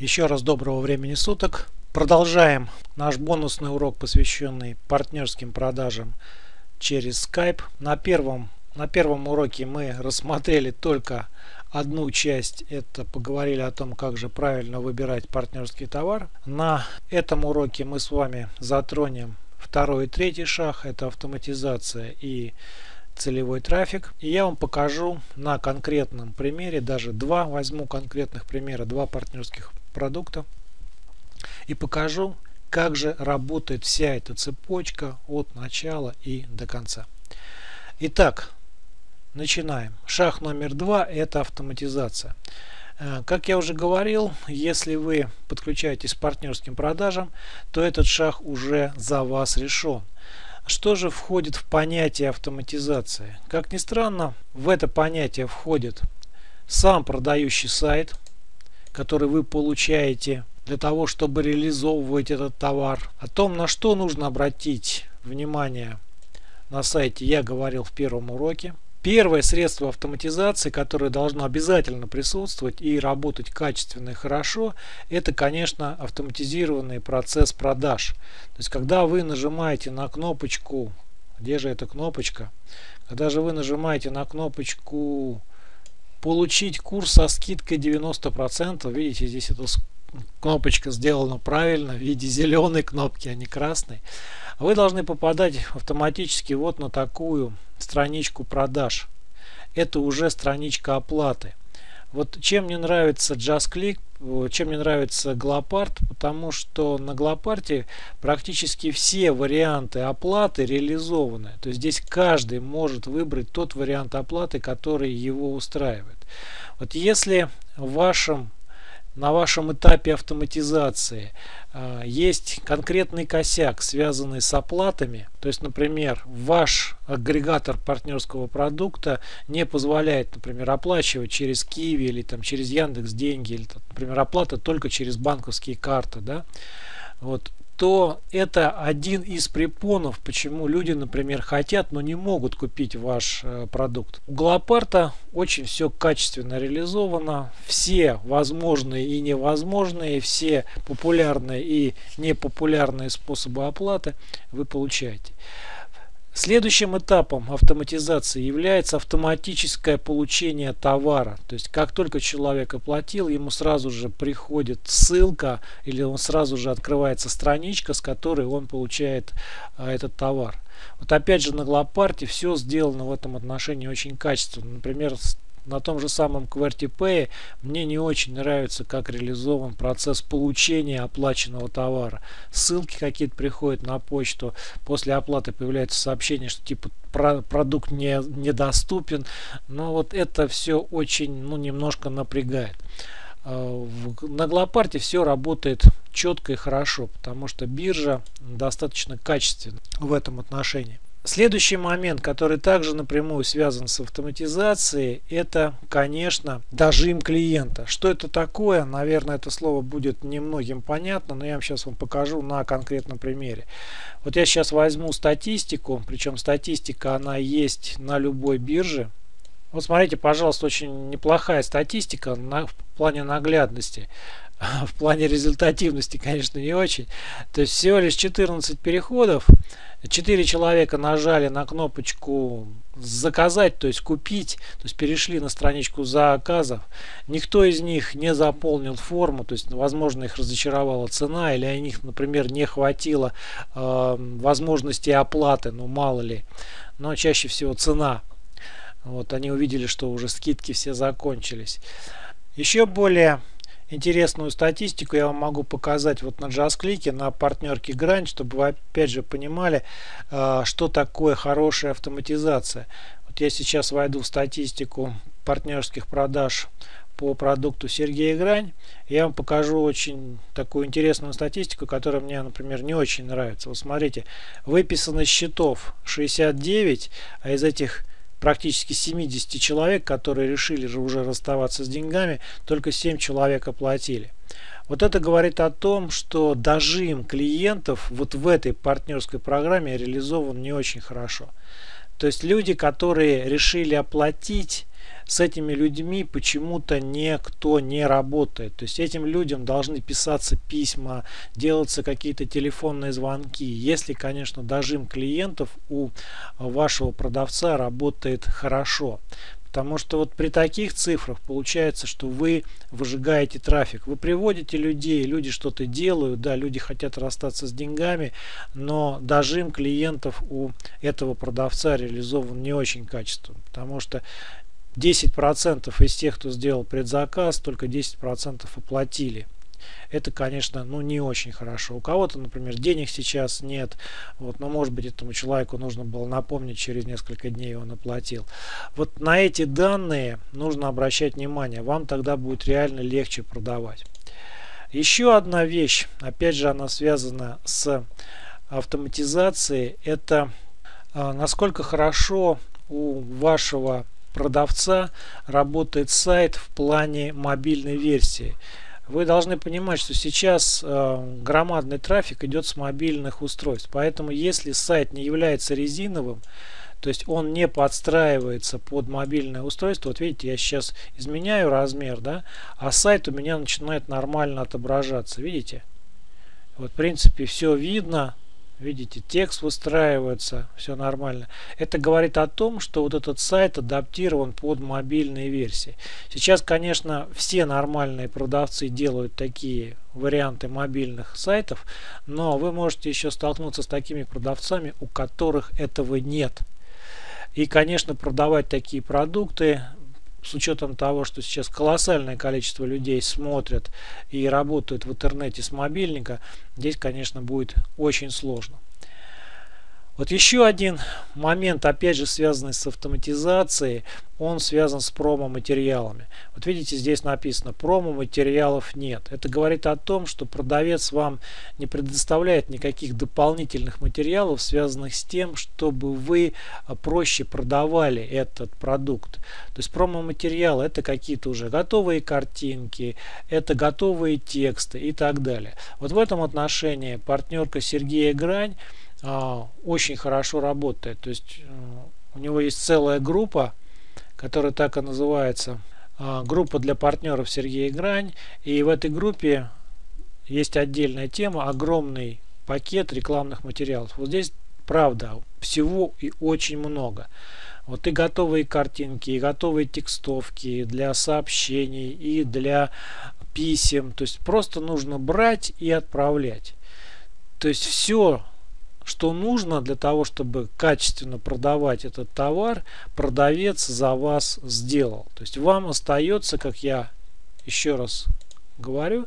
Еще раз доброго времени суток. Продолжаем наш бонусный урок, посвященный партнерским продажам через Skype. На первом, на первом уроке мы рассмотрели только одну часть, это поговорили о том, как же правильно выбирать партнерский товар. На этом уроке мы с вами затронем второй и третий шаг, это автоматизация и целевой трафик. И я вам покажу на конкретном примере, даже два возьму конкретных примера, два партнерских продукта. И покажу, как же работает вся эта цепочка от начала и до конца. Итак, начинаем. Шаг номер два – это автоматизация. Э, как я уже говорил, если вы подключаетесь к партнерским продажам, то этот шаг уже за вас решен. Что же входит в понятие автоматизации? Как ни странно, в это понятие входит сам продающий сайт, который вы получаете для того, чтобы реализовывать этот товар. О том, на что нужно обратить внимание на сайте, я говорил в первом уроке. Первое средство автоматизации, которое должно обязательно присутствовать и работать качественно и хорошо, это, конечно, автоматизированный процесс продаж. То есть, когда вы нажимаете на кнопочку, где же эта кнопочка? Когда же вы нажимаете на кнопочку «Получить курс со скидкой 90%», видите, здесь эта кнопочка сделана правильно, в виде зеленой кнопки, а не красной вы должны попадать автоматически вот на такую страничку продаж. Это уже страничка оплаты. Вот чем мне нравится JustClick, чем мне нравится Glopart, потому что на Glopart практически все варианты оплаты реализованы. То есть здесь каждый может выбрать тот вариант оплаты, который его устраивает. Вот если в вашем на вашем этапе автоматизации э, есть конкретный косяк, связанный с оплатами, то есть, например, ваш агрегатор партнерского продукта не позволяет, например, оплачивать через Киви или там, через Яндекс деньги, или, например, оплата только через банковские карты, да, вот, то это один из препонов, почему люди, например, хотят, но не могут купить ваш э, продукт. У Глопарта очень все качественно реализовано. Все возможные и невозможные, все популярные и непопулярные способы оплаты вы получаете. Следующим этапом автоматизации является автоматическое получение товара. То есть как только человек оплатил, ему сразу же приходит ссылка или он сразу же открывается страничка, с которой он получает а, этот товар. Вот опять же на Глопарте все сделано в этом отношении очень качественно. Например, на том же самом QWERTY мне не очень нравится, как реализован процесс получения оплаченного товара. Ссылки какие-то приходят на почту, после оплаты появляется сообщение, что типа продукт не, недоступен. Но вот это все очень, ну, немножко напрягает. А, на Глопарте все работает четко и хорошо, потому что биржа достаточно качественна в этом отношении. Следующий момент, который также напрямую связан с автоматизацией, это, конечно, дожим клиента. Что это такое? Наверное, это слово будет немногим понятно, но я вам сейчас вам покажу на конкретном примере. Вот я сейчас возьму статистику, причем статистика она есть на любой бирже. Вот смотрите, пожалуйста, очень неплохая статистика на, в плане наглядности. В плане результативности, конечно, не очень. То есть всего лишь 14 переходов. 4 человека нажали на кнопочку заказать, то есть купить, то есть перешли на страничку заказов. Никто из них не заполнил форму, то есть возможно их разочаровала цена или у них, например, не хватило э, возможности оплаты, ну мало ли. Но чаще всего цена. Вот они увидели, что уже скидки все закончились. Еще более интересную статистику я вам могу показать вот на JustClick, на партнерке Грань, чтобы вы опять же понимали, а, что такое хорошая автоматизация. Вот я сейчас войду в статистику партнерских продаж по продукту Сергея Грань. Я вам покажу очень такую интересную статистику, которая мне, например, не очень нравится. Вот смотрите, выписано счетов 69, а из этих практически 70 человек, которые решили же уже расставаться с деньгами, только 7 человек оплатили. Вот это говорит о том, что дожим клиентов вот в этой партнерской программе реализован не очень хорошо. То есть люди, которые решили оплатить, с этими людьми почему-то никто не работает. То есть этим людям должны писаться письма, делаться какие-то телефонные звонки. Если, конечно, дожим клиентов у вашего продавца работает хорошо. Потому что вот при таких цифрах получается, что вы выжигаете трафик. Вы приводите людей, люди что-то делают, да, люди хотят расстаться с деньгами, но дожим клиентов у этого продавца реализован не очень качественно. Потому что 10% из тех, кто сделал предзаказ, только 10% оплатили. Это, конечно, ну не очень хорошо. У кого-то, например, денег сейчас нет, вот, но может быть этому человеку нужно было напомнить через несколько дней, он оплатил. Вот на эти данные нужно обращать внимание, вам тогда будет реально легче продавать. Еще одна вещь, опять же она связана с автоматизацией, это а, насколько хорошо у вашего продавца работает сайт в плане мобильной версии. Вы должны понимать, что сейчас э, громадный трафик идет с мобильных устройств. Поэтому если сайт не является резиновым, то есть он не подстраивается под мобильное устройство. Вот видите, я сейчас изменяю размер, да, а сайт у меня начинает нормально отображаться. Видите? Вот в принципе все видно. Видите, текст выстраивается, все нормально. Это говорит о том, что вот этот сайт адаптирован под мобильные версии. Сейчас, конечно, все нормальные продавцы делают такие варианты мобильных сайтов, но вы можете еще столкнуться с такими продавцами, у которых этого нет. И, конечно, продавать такие продукты с учетом того, что сейчас колоссальное количество людей смотрят и работают в интернете с мобильника, здесь, конечно, будет очень сложно. Вот еще один момент, опять же связанный с автоматизацией, он связан с промо-материалами. Вот видите, здесь написано, промо-материалов нет. Это говорит о том, что продавец вам не предоставляет никаких дополнительных материалов, связанных с тем, чтобы вы а, проще продавали этот продукт. То есть промо-материалы это какие-то уже готовые картинки, это готовые тексты и так далее. Вот в этом отношении партнерка Сергея Грань очень хорошо работает. То есть э, у него есть целая группа, которая так и называется. А, группа для партнеров Сергея Грань. И в этой группе есть отдельная тема, огромный пакет рекламных материалов. Вот здесь, правда, всего и очень много. Вот и готовые картинки, и готовые текстовки для сообщений, и для писем. То есть просто нужно брать и отправлять. То есть все что нужно для того, чтобы качественно продавать этот товар, продавец за вас сделал. То есть вам остается, как я еще раз говорю,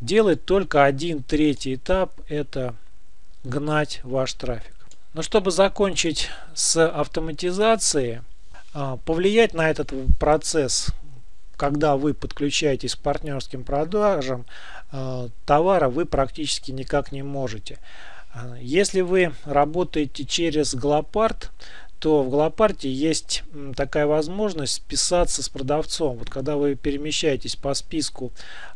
делать только один третий этап, это гнать ваш трафик. Но чтобы закончить с автоматизацией, а, повлиять на этот процесс, когда вы подключаетесь к партнерским продажам а, товара, вы практически никак не можете. Если вы работаете через Глопарт, то в Глопарте есть такая возможность списаться с продавцом. Вот когда вы перемещаетесь по списку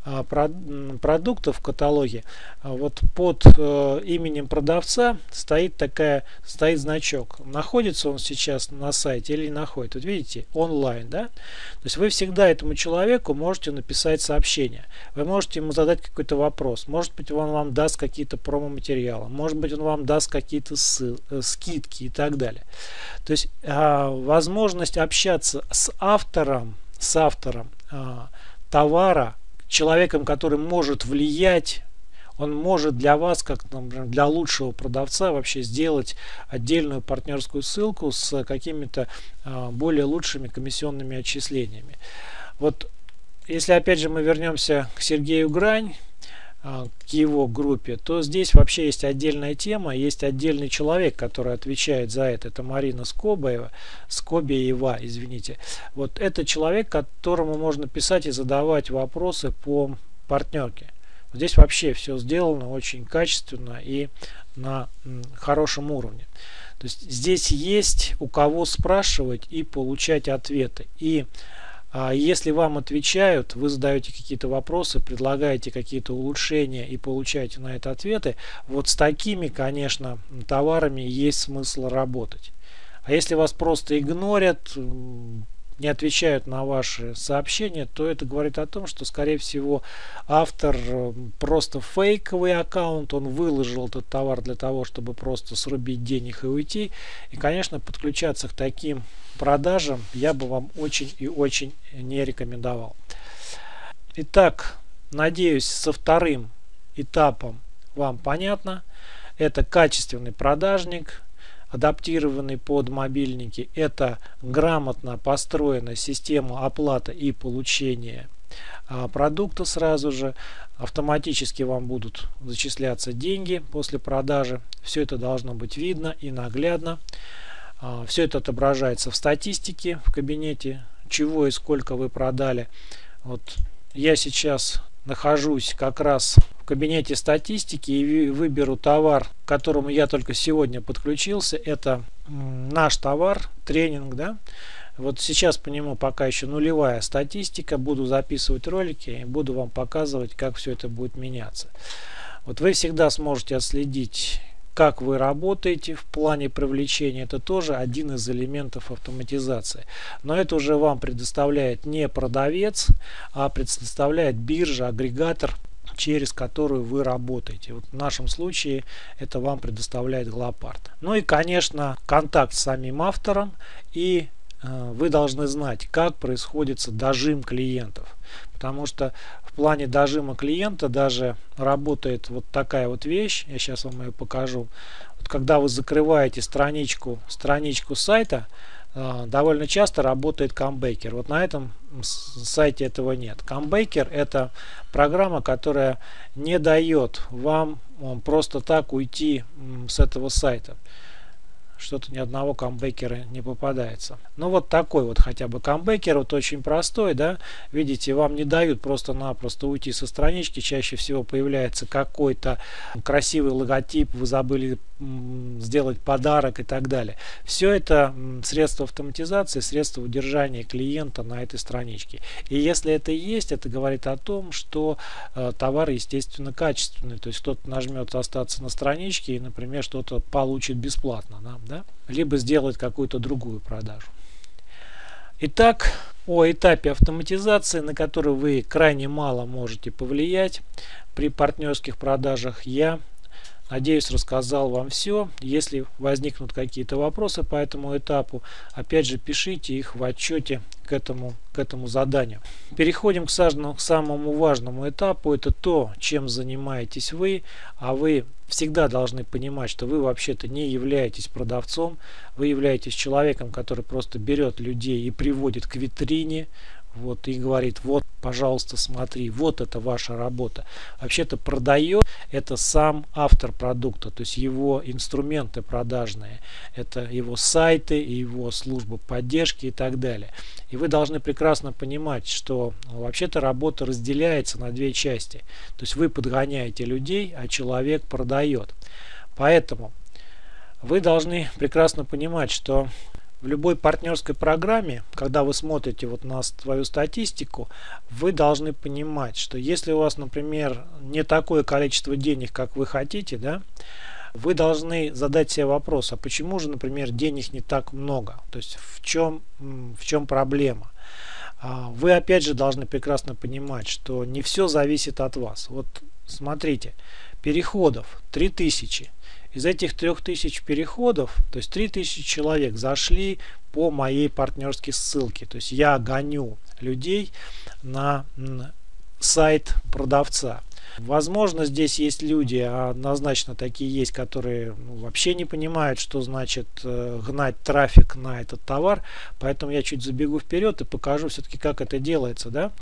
а, продуктов в каталоге, а, вот под э, именем продавца стоит такая стоит значок. Находится он сейчас на сайте или не находится. Вот видите, онлайн, да? То есть вы всегда этому человеку можете написать сообщение. Вы можете ему задать какой-то вопрос. Может быть, он вам даст какие-то промо-материалы. Может быть, он вам даст какие-то э, скидки и так далее. То есть а, возможность общаться с автором, с автором товара человеком, который может влиять он может для вас, как например, для лучшего продавца, вообще сделать отдельную партнерскую ссылку с какими-то э, более лучшими комиссионными отчислениями. Вот если опять же мы вернемся к Сергею Грань, а, к его группе, то здесь вообще есть отдельная тема, есть отдельный человек, который отвечает за это. Это Марина Скобаева, Скобеева, извините. Вот это человек, которому можно писать и задавать вопросы по партнерке. Здесь вообще все сделано очень качественно и на хорошем уровне. То есть здесь есть у кого спрашивать и получать ответы. И а если вам отвечают, вы задаете какие-то вопросы, предлагаете какие-то улучшения и получаете на это ответы, вот с такими, конечно, товарами есть смысл работать. А если вас просто игнорят, не отвечают на ваши сообщения, то это говорит о том, что, скорее всего, автор э, просто фейковый аккаунт, он выложил этот товар для того, чтобы просто срубить денег и уйти. И, конечно, подключаться к таким продажам я бы вам очень и очень не рекомендовал. Итак, надеюсь, со вторым этапом вам понятно. Это качественный продажник, адаптированный под мобильники. Это грамотно построена система оплаты и получения а, продукта сразу же. Автоматически вам будут зачисляться деньги после продажи. Все это должно быть видно и наглядно. А, Все это отображается в статистике в кабинете, чего и сколько вы продали. Вот я сейчас нахожусь как раз в кабинете статистики и выберу товар, к которому я только сегодня подключился. Это наш товар, тренинг, да. Вот сейчас по нему пока еще нулевая статистика. Буду записывать ролики и буду вам показывать, как все это будет меняться. Вот вы всегда сможете отследить как вы работаете в плане привлечения, это тоже один из элементов автоматизации. Но это уже вам предоставляет не продавец, а предоставляет биржа, агрегатор, через которую вы работаете. Вот в нашем случае это вам предоставляет Глопард. Ну и, конечно, контакт с самим автором и э, вы должны знать, как происходит дожим клиентов. Потому что плане дожима клиента даже работает вот такая вот вещь. Я сейчас вам ее покажу. Вот когда вы закрываете страничку, страничку сайта, э, довольно часто работает камбейкер. Вот на этом сайте этого нет. Камбейкер это программа, которая не дает вам просто так уйти с этого сайта что-то ни одного камбэкера не попадается. Ну вот такой вот хотя бы камбэкер, вот очень простой, да, видите, вам не дают просто-напросто уйти со странички, чаще всего появляется какой-то красивый логотип, вы забыли сделать подарок и так далее. Все это средства автоматизации, средства удержания клиента на этой страничке. И если это есть, это говорит о том, что э, товар, естественно, качественный. То есть кто-то нажмет остаться на страничке и, например, что-то получит бесплатно. Да? Да? Либо сделать какую-то другую продажу. Итак, о этапе автоматизации, на который вы крайне мало можете повлиять при партнерских продажах, я Надеюсь, рассказал вам все. Если возникнут какие-то вопросы по этому этапу, опять же, пишите их в отчете к этому, к этому заданию. Переходим к, сажному, к самому важному этапу. Это то, чем занимаетесь вы. А вы всегда должны понимать, что вы вообще-то не являетесь продавцом. Вы являетесь человеком, который просто берет людей и приводит к витрине вот и говорит вот пожалуйста смотри вот это ваша работа вообще-то продает это сам автор продукта то есть его инструменты продажные это его сайты его служба поддержки и так далее. И вы должны прекрасно понимать что вообще-то работа разделяется на две части. То есть вы подгоняете людей а человек продает. Поэтому вы должны прекрасно понимать что в любой партнерской программе, когда вы смотрите вот на свою статистику, вы должны понимать, что если у вас, например, не такое количество денег, как вы хотите, да, вы должны задать себе вопрос, а почему же, например, денег не так много? То есть в чем, в чем проблема? А, вы опять же должны прекрасно понимать, что не все зависит от вас. Вот смотрите, переходов 3000 из этих 3000 переходов, то есть 3000 человек зашли по моей партнерской ссылке. То есть я гоню людей на сайт продавца. Возможно, здесь есть люди, а однозначно такие есть, которые ну, вообще не понимают, что значит э, гнать трафик на этот товар. Поэтому я чуть забегу вперед и покажу все-таки, как это делается. Да?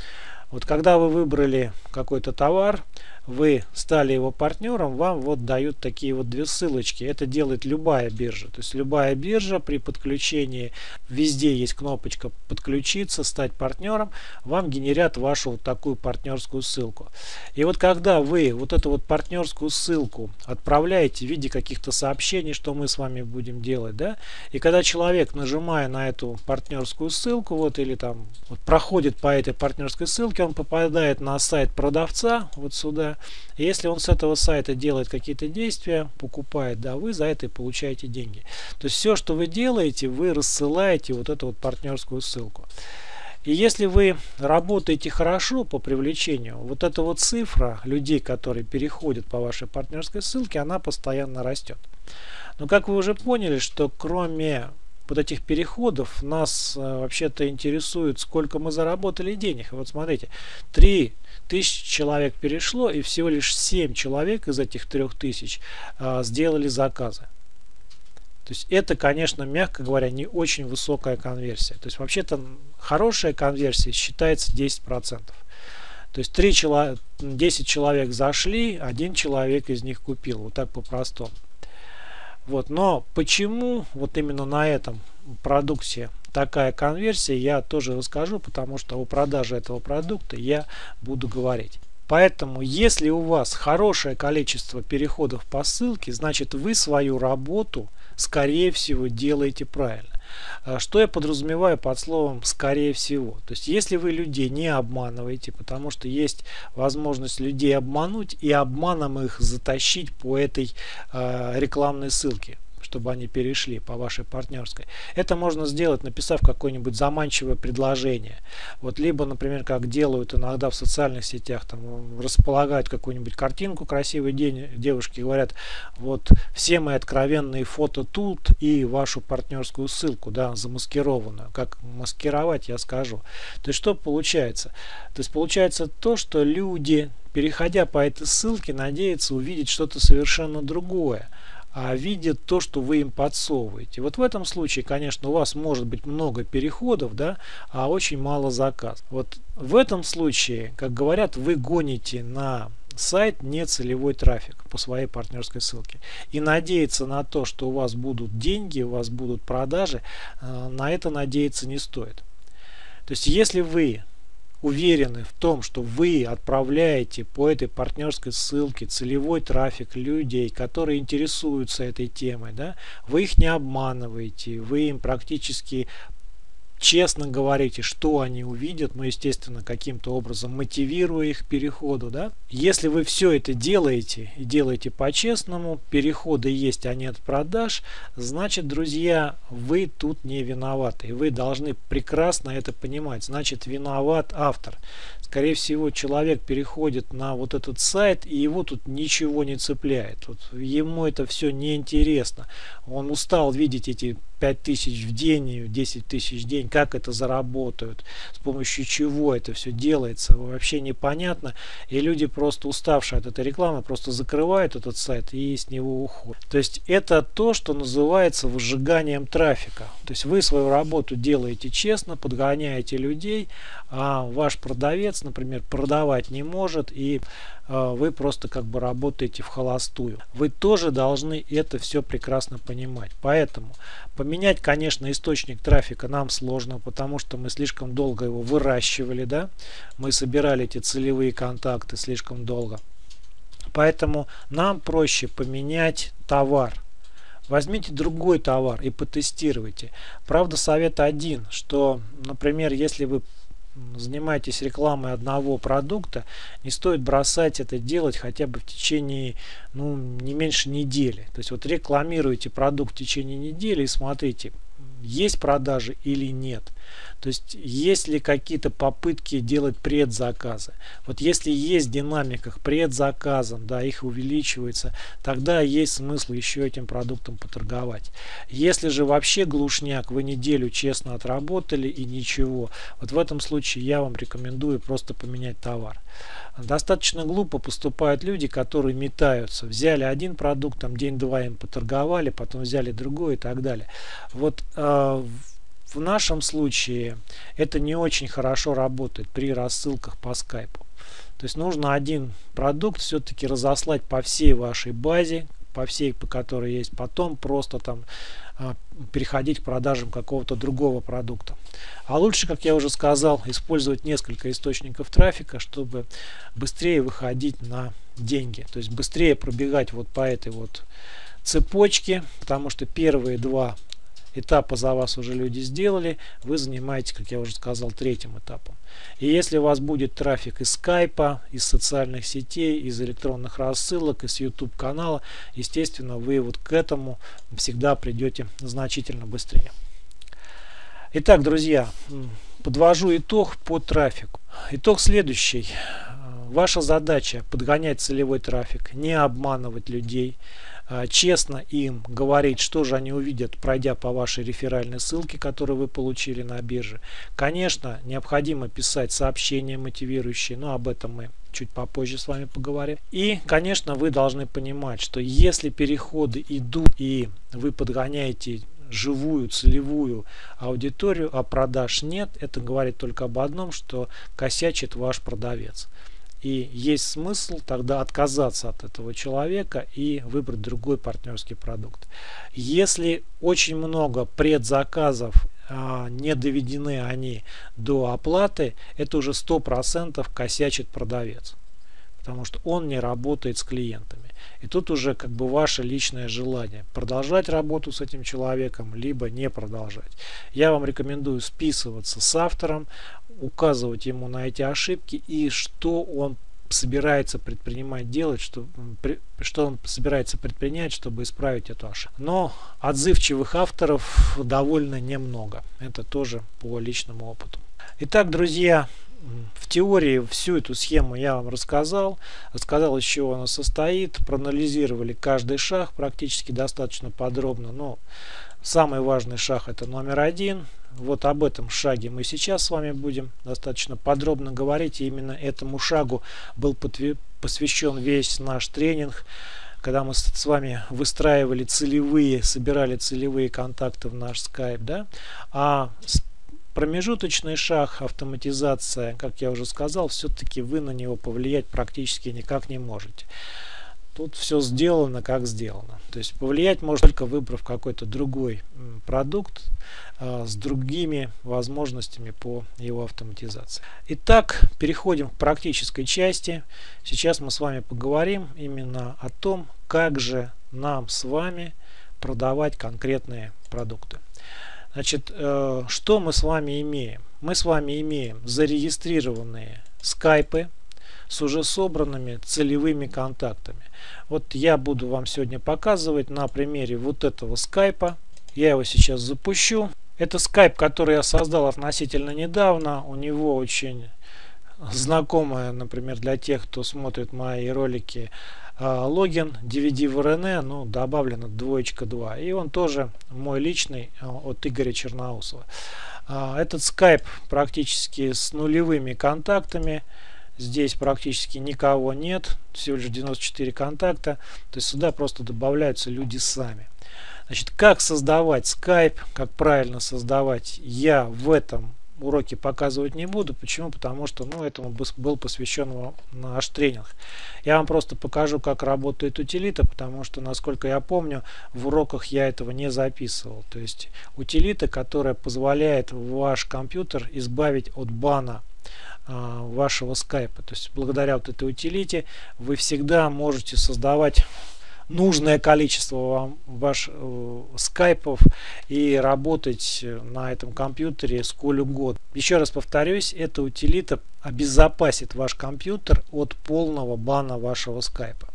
Вот когда вы выбрали какой-то товар, вы стали его партнером, вам вот дают такие вот две ссылочки. Это делает любая биржа. То есть любая биржа при подключении, везде есть кнопочка подключиться, стать партнером, вам генерят вашу вот такую партнерскую ссылку. И вот когда вы вот эту вот партнерскую ссылку отправляете в виде каких-то сообщений, что мы с вами будем делать, да, и когда человек, нажимая на эту партнерскую ссылку, вот или там вот проходит по этой партнерской ссылке, он попадает на сайт продавца, вот сюда. Если он с этого сайта делает какие-то действия, покупает, да, вы за это и получаете деньги. То есть все, что вы делаете, вы рассылаете вот эту вот партнерскую ссылку. И если вы работаете хорошо по привлечению, вот эта вот цифра людей, которые переходят по вашей партнерской ссылке, она постоянно растет. Но как вы уже поняли, что кроме вот этих переходов нас э, вообще-то интересует, сколько мы заработали денег. Вот смотрите, 3 тысячи человек перешло, и всего лишь 7 человек из этих 3000 э, сделали заказы. То есть это, конечно, мягко говоря, не очень высокая конверсия. То есть вообще-то хорошая конверсия считается 10%. То есть 3 чело 10 человек зашли, один человек из них купил. Вот так по-простому. Вот, но почему вот именно на этом продукте такая конверсия, я тоже расскажу, потому что о продаже этого продукта я буду говорить. Поэтому, если у вас хорошее количество переходов по ссылке, значит вы свою работу, скорее всего, делаете правильно. А что я подразумеваю под словом «скорее всего»? То есть, если вы людей не обманываете, потому что есть возможность людей обмануть и обманом их затащить по этой э, рекламной ссылке чтобы они перешли по вашей партнерской. Это можно сделать, написав какое-нибудь заманчивое предложение. Вот либо, например, как делают иногда в социальных сетях, там располагают какую-нибудь картинку красивый день, девушки говорят, вот все мои откровенные фото тут и вашу партнерскую ссылку, да, замаскированную. Как маскировать, я скажу. То есть что получается? То есть получается то, что люди, переходя по этой ссылке, надеются увидеть что-то совершенно другое а видят то, что вы им подсовываете. Вот в этом случае, конечно, у вас может быть много переходов, да, а очень мало заказ. Вот в этом случае, как говорят, вы гоните на сайт не целевой трафик по своей партнерской ссылке. И надеяться на то, что у вас будут деньги, у вас будут продажи, э, на это надеяться не стоит. То есть, если вы уверены в том, что вы отправляете по этой партнерской ссылке целевой трафик людей, которые интересуются этой темой, да, вы их не обманываете, вы им практически честно говорите, что они увидят, ну, естественно, каким-то образом мотивируя их к переходу, да. Если вы все это делаете и делаете по-честному, переходы есть, а нет продаж, значит, друзья, вы тут не виноваты. И вы должны прекрасно это понимать. Значит, виноват автор. Скорее всего, человек переходит на вот этот сайт, и его тут ничего не цепляет. Вот ему это все неинтересно. Он устал видеть эти 5 тысяч в день, 10 тысяч в день, как это заработают, с помощью чего это все делается, вообще непонятно. И люди просто уставшие от этой рекламы, просто закрывают этот сайт и с него уходят. То есть это то, что называется выжиганием трафика. То есть вы свою работу делаете честно, подгоняете людей, а ваш продавец, например, продавать не может и а, вы просто как бы работаете в холостую. Вы тоже должны это все прекрасно понимать. Поэтому поменять, конечно, источник трафика нам сложно, потому что мы слишком долго его выращивали, да, мы собирали эти целевые контакты слишком долго. Поэтому нам проще поменять товар. Возьмите другой товар и потестируйте. Правда, совет один, что, например, если вы занимаетесь рекламой одного продукта, не стоит бросать это делать хотя бы в течение ну, не меньше недели. То есть вот рекламируете продукт в течение недели и смотрите, есть продажи или нет. То есть есть ли какие-то попытки делать предзаказы. Вот если есть в динамиках предзаказом, да, их увеличивается, тогда есть смысл еще этим продуктом поторговать. Если же вообще глушняк, вы неделю честно отработали и ничего, вот в этом случае я вам рекомендую просто поменять товар. Достаточно глупо поступают люди, которые метаются. Взяли один продукт, там день-два им поторговали, потом взяли другой и так далее. Вот э, в нашем случае это не очень хорошо работает при рассылках по скайпу. То есть нужно один продукт все-таки разослать по всей вашей базе, по всей, по которой есть, потом просто там а, переходить к продажам какого-то другого продукта. А лучше, как я уже сказал, использовать несколько источников трафика, чтобы быстрее выходить на деньги. То есть быстрее пробегать вот по этой вот цепочке, потому что первые два этапа за вас уже люди сделали, вы занимаетесь, как я уже сказал, третьим этапом. И если у вас будет трафик из скайпа, из социальных сетей, из электронных рассылок, из YouTube канала, естественно, вы вот к этому всегда придете значительно быстрее. Итак, друзья, подвожу итог по трафику. Итог следующий. Ваша задача подгонять целевой трафик, не обманывать людей, честно им говорить, что же они увидят, пройдя по вашей реферальной ссылке, которую вы получили на бирже. Конечно, необходимо писать сообщения мотивирующие, но об этом мы чуть попозже с вами поговорим. И, конечно, вы должны понимать, что если переходы идут и вы подгоняете живую целевую аудиторию, а продаж нет, это говорит только об одном, что косячит ваш продавец. И есть смысл тогда отказаться от этого человека и выбрать другой партнерский продукт. Если очень много предзаказов а, не доведены они до оплаты, это уже 100% косячит продавец. Потому что он не работает с клиентами. И тут уже как бы ваше личное желание продолжать работу с этим человеком, либо не продолжать. Я вам рекомендую списываться с автором, указывать ему на эти ошибки и что он собирается предпринимать делать, что, что он собирается предпринять, чтобы исправить эту ошибку. Но отзывчивых авторов довольно немного. Это тоже по личному опыту. Итак, друзья, в теории всю эту схему я вам рассказал. Рассказал, из чего она состоит. Проанализировали каждый шаг практически достаточно подробно. Но самый важный шаг это номер один. Вот об этом шаге мы сейчас с вами будем достаточно подробно говорить. И именно этому шагу был посвящен весь наш тренинг когда мы с вами выстраивали целевые, собирали целевые контакты в наш скайп, да, а Промежуточный шаг, автоматизация, как я уже сказал, все-таки вы на него повлиять практически никак не можете. Тут все сделано, как сделано. То есть повлиять можно только выбрав какой-то другой продукт э, с другими возможностями по его автоматизации. Итак, переходим к практической части. Сейчас мы с вами поговорим именно о том, как же нам с вами продавать конкретные продукты. Значит, э, что мы с вами имеем? Мы с вами имеем зарегистрированные скайпы с уже собранными целевыми контактами. Вот я буду вам сегодня показывать на примере вот этого скайпа. Я его сейчас запущу. Это скайп, который я создал относительно недавно. У него очень знакомая, например, для тех, кто смотрит мои ролики, а, логин DVD в RN, ну, добавлено двоечка 2. И он тоже мой личный а, от Игоря Черноусова. А, этот скайп практически с нулевыми контактами. Здесь практически никого нет, всего лишь 94 контакта. То есть сюда просто добавляются люди сами. Значит, как создавать скайп, как правильно создавать, я в этом уроки показывать не буду. Почему? Потому что ну, этому был посвящен наш тренинг. Я вам просто покажу, как работает утилита, потому что, насколько я помню, в уроках я этого не записывал. То есть утилита, которая позволяет ваш компьютер избавить от бана вашего скайпа. То есть благодаря вот этой утилите вы всегда можете создавать нужное количество вам ваш э, скайпов и работать на этом компьютере сколь угодно. Еще раз повторюсь, эта утилита обезопасит ваш компьютер от полного бана вашего скайпа.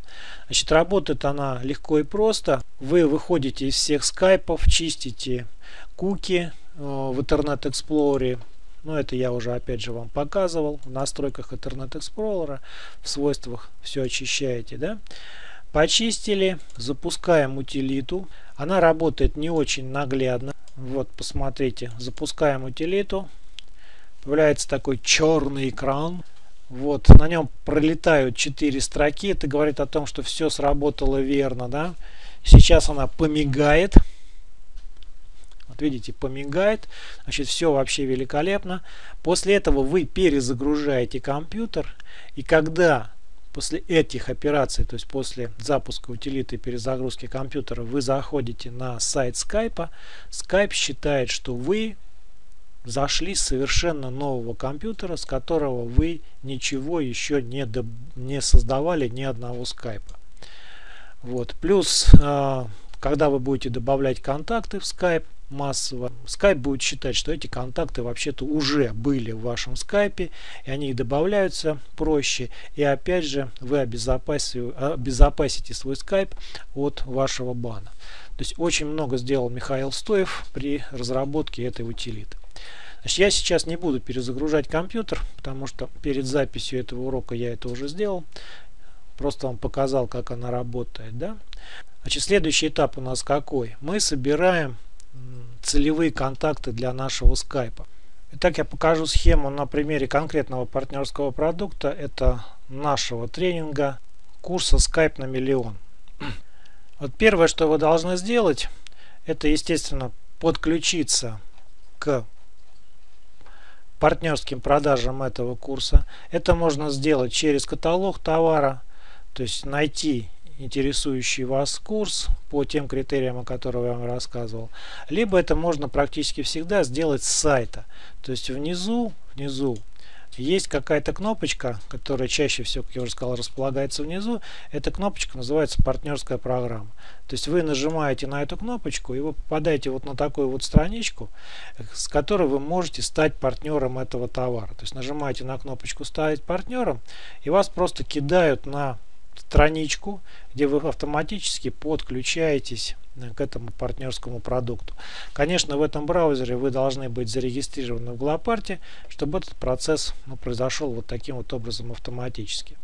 Значит, работает она легко и просто. Вы выходите из всех скайпов, чистите куки э, в Internet Explorer. Но это я уже опять же вам показывал. В настройках Internet Explorer, в свойствах все очищаете. Да? Почистили, запускаем утилиту. Она работает не очень наглядно. Вот, посмотрите, запускаем утилиту. Появляется такой черный экран. Вот, на нем пролетают 4 строки. Это говорит о том, что все сработало верно. Да? Сейчас она помигает. Видите, помигает. Значит, все вообще великолепно. После этого вы перезагружаете компьютер. И когда После этих операций, то есть после запуска утилиты перезагрузки компьютера, вы заходите на сайт Skype. Skype считает, что вы зашли с совершенно нового компьютера, с которого вы ничего еще не, до, не создавали ни одного скайпа. Вот. Плюс, э, когда вы будете добавлять контакты в Skype, массово, Skype будет считать, что эти контакты вообще-то уже были в вашем скайпе, и они добавляются проще. И опять же, вы обезопасите, свой скайп от вашего бана. То есть очень много сделал Михаил Стоев при разработке этой утилиты. Значит, я сейчас не буду перезагружать компьютер, потому что перед записью этого урока я это уже сделал. Просто вам показал, как она работает. Да? Значит, следующий этап у нас какой? Мы собираем целевые контакты для нашего скайпа. Итак, я покажу схему на примере конкретного партнерского продукта. Это нашего тренинга курса Skype на миллион. Вот первое, что вы должны сделать, это, естественно, подключиться к партнерским продажам этого курса. Это можно сделать через каталог товара, то есть найти интересующий вас курс по тем критериям, о которых я вам рассказывал. Либо это можно практически всегда сделать с сайта. То есть внизу, внизу есть какая-то кнопочка, которая чаще всего, как я уже сказал, располагается внизу. Эта кнопочка называется партнерская программа. То есть вы нажимаете на эту кнопочку и вы попадаете вот на такую вот страничку, с которой вы можете стать партнером этого товара. То есть нажимаете на кнопочку «Ставить партнером» и вас просто кидают на страничку, где вы автоматически подключаетесь э, к этому партнерскому продукту. Конечно, в этом браузере вы должны быть зарегистрированы в Глопарте, чтобы этот процесс ну, произошел вот таким вот образом автоматически.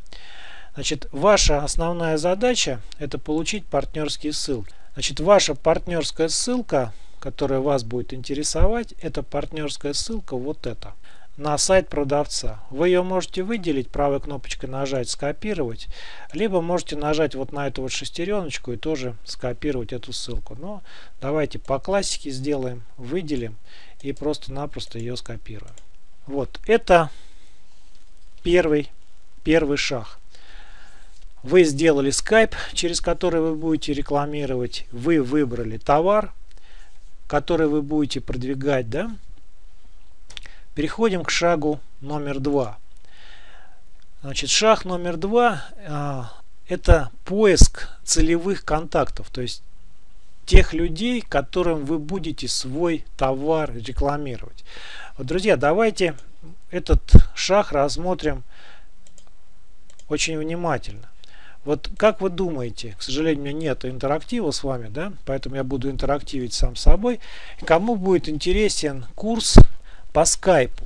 Значит, ваша основная задача это получить партнерские ссылки. Значит, ваша партнерская ссылка, которая вас будет интересовать, это партнерская ссылка вот эта на сайт продавца. Вы ее можете выделить, правой кнопочкой нажать «Скопировать», либо можете нажать вот на эту вот шестереночку и тоже скопировать эту ссылку. Но давайте по классике сделаем, выделим и просто-напросто ее скопируем. Вот, это первый, первый шаг. Вы сделали Skype, через который вы будете рекламировать. Вы выбрали товар, который вы будете продвигать, да? Переходим к шагу номер два. Значит, шаг номер два а, это поиск целевых контактов, то есть тех людей, которым вы будете свой товар рекламировать. Вот, друзья, давайте этот шаг рассмотрим очень внимательно. Вот как вы думаете, к сожалению, у меня нет интерактива с вами, да, поэтому я буду интерактивить сам собой. Кому будет интересен курс по скайпу.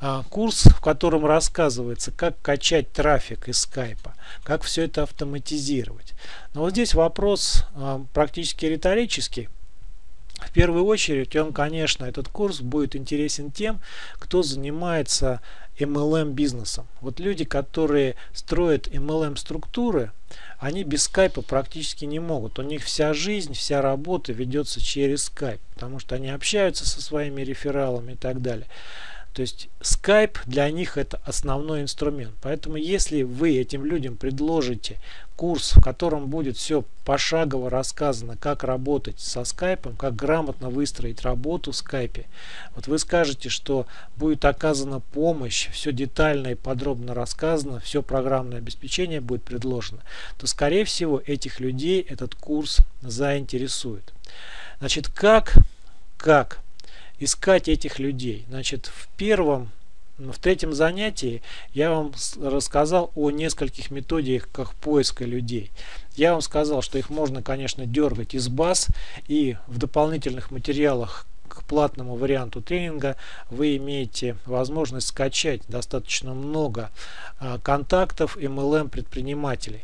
А, курс, в котором рассказывается, как качать трафик из скайпа, как все это автоматизировать. Но вот здесь вопрос а, практически риторический. В первую очередь, он, конечно, этот курс будет интересен тем, кто занимается MLM бизнесом. Вот люди, которые строят MLM структуры, они без скайпа практически не могут. У них вся жизнь, вся работа ведется через скайп, потому что они общаются со своими рефералами и так далее. То есть Skype для них это основной инструмент. Поэтому если вы этим людям предложите курс, в котором будет все пошагово рассказано, как работать со Skype, как грамотно выстроить работу в Skype, вот вы скажете, что будет оказана помощь, все детально и подробно рассказано, все программное обеспечение будет предложено, то скорее всего этих людей этот курс заинтересует. Значит, как, как искать этих людей. Значит, в первом, в третьем занятии я вам рассказал о нескольких методиках поиска людей. Я вам сказал, что их можно, конечно, дергать из баз и в дополнительных материалах к платному варианту тренинга вы имеете возможность скачать достаточно много а, контактов MLM предпринимателей.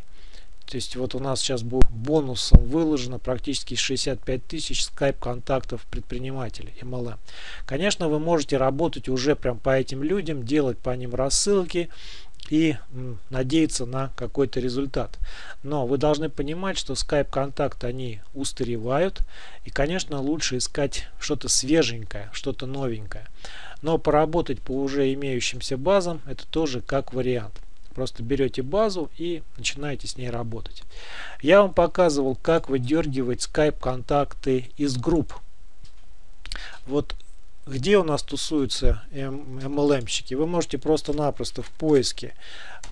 То есть вот у нас сейчас будет бонусом выложено практически 65 тысяч скайп контактов предпринимателей MLM. Конечно, вы можете работать уже прям по этим людям, делать по ним рассылки и надеяться на какой-то результат. Но вы должны понимать, что скайп контакты они устаревают и конечно лучше искать что-то свеженькое, что-то новенькое. Но поработать по уже имеющимся базам это тоже как вариант. Просто берете базу и начинаете с ней работать. Я вам показывал, как выдергивать Skype контакты из групп. Вот где у нас тусуются MLM-щики. Вы можете просто-напросто в поиске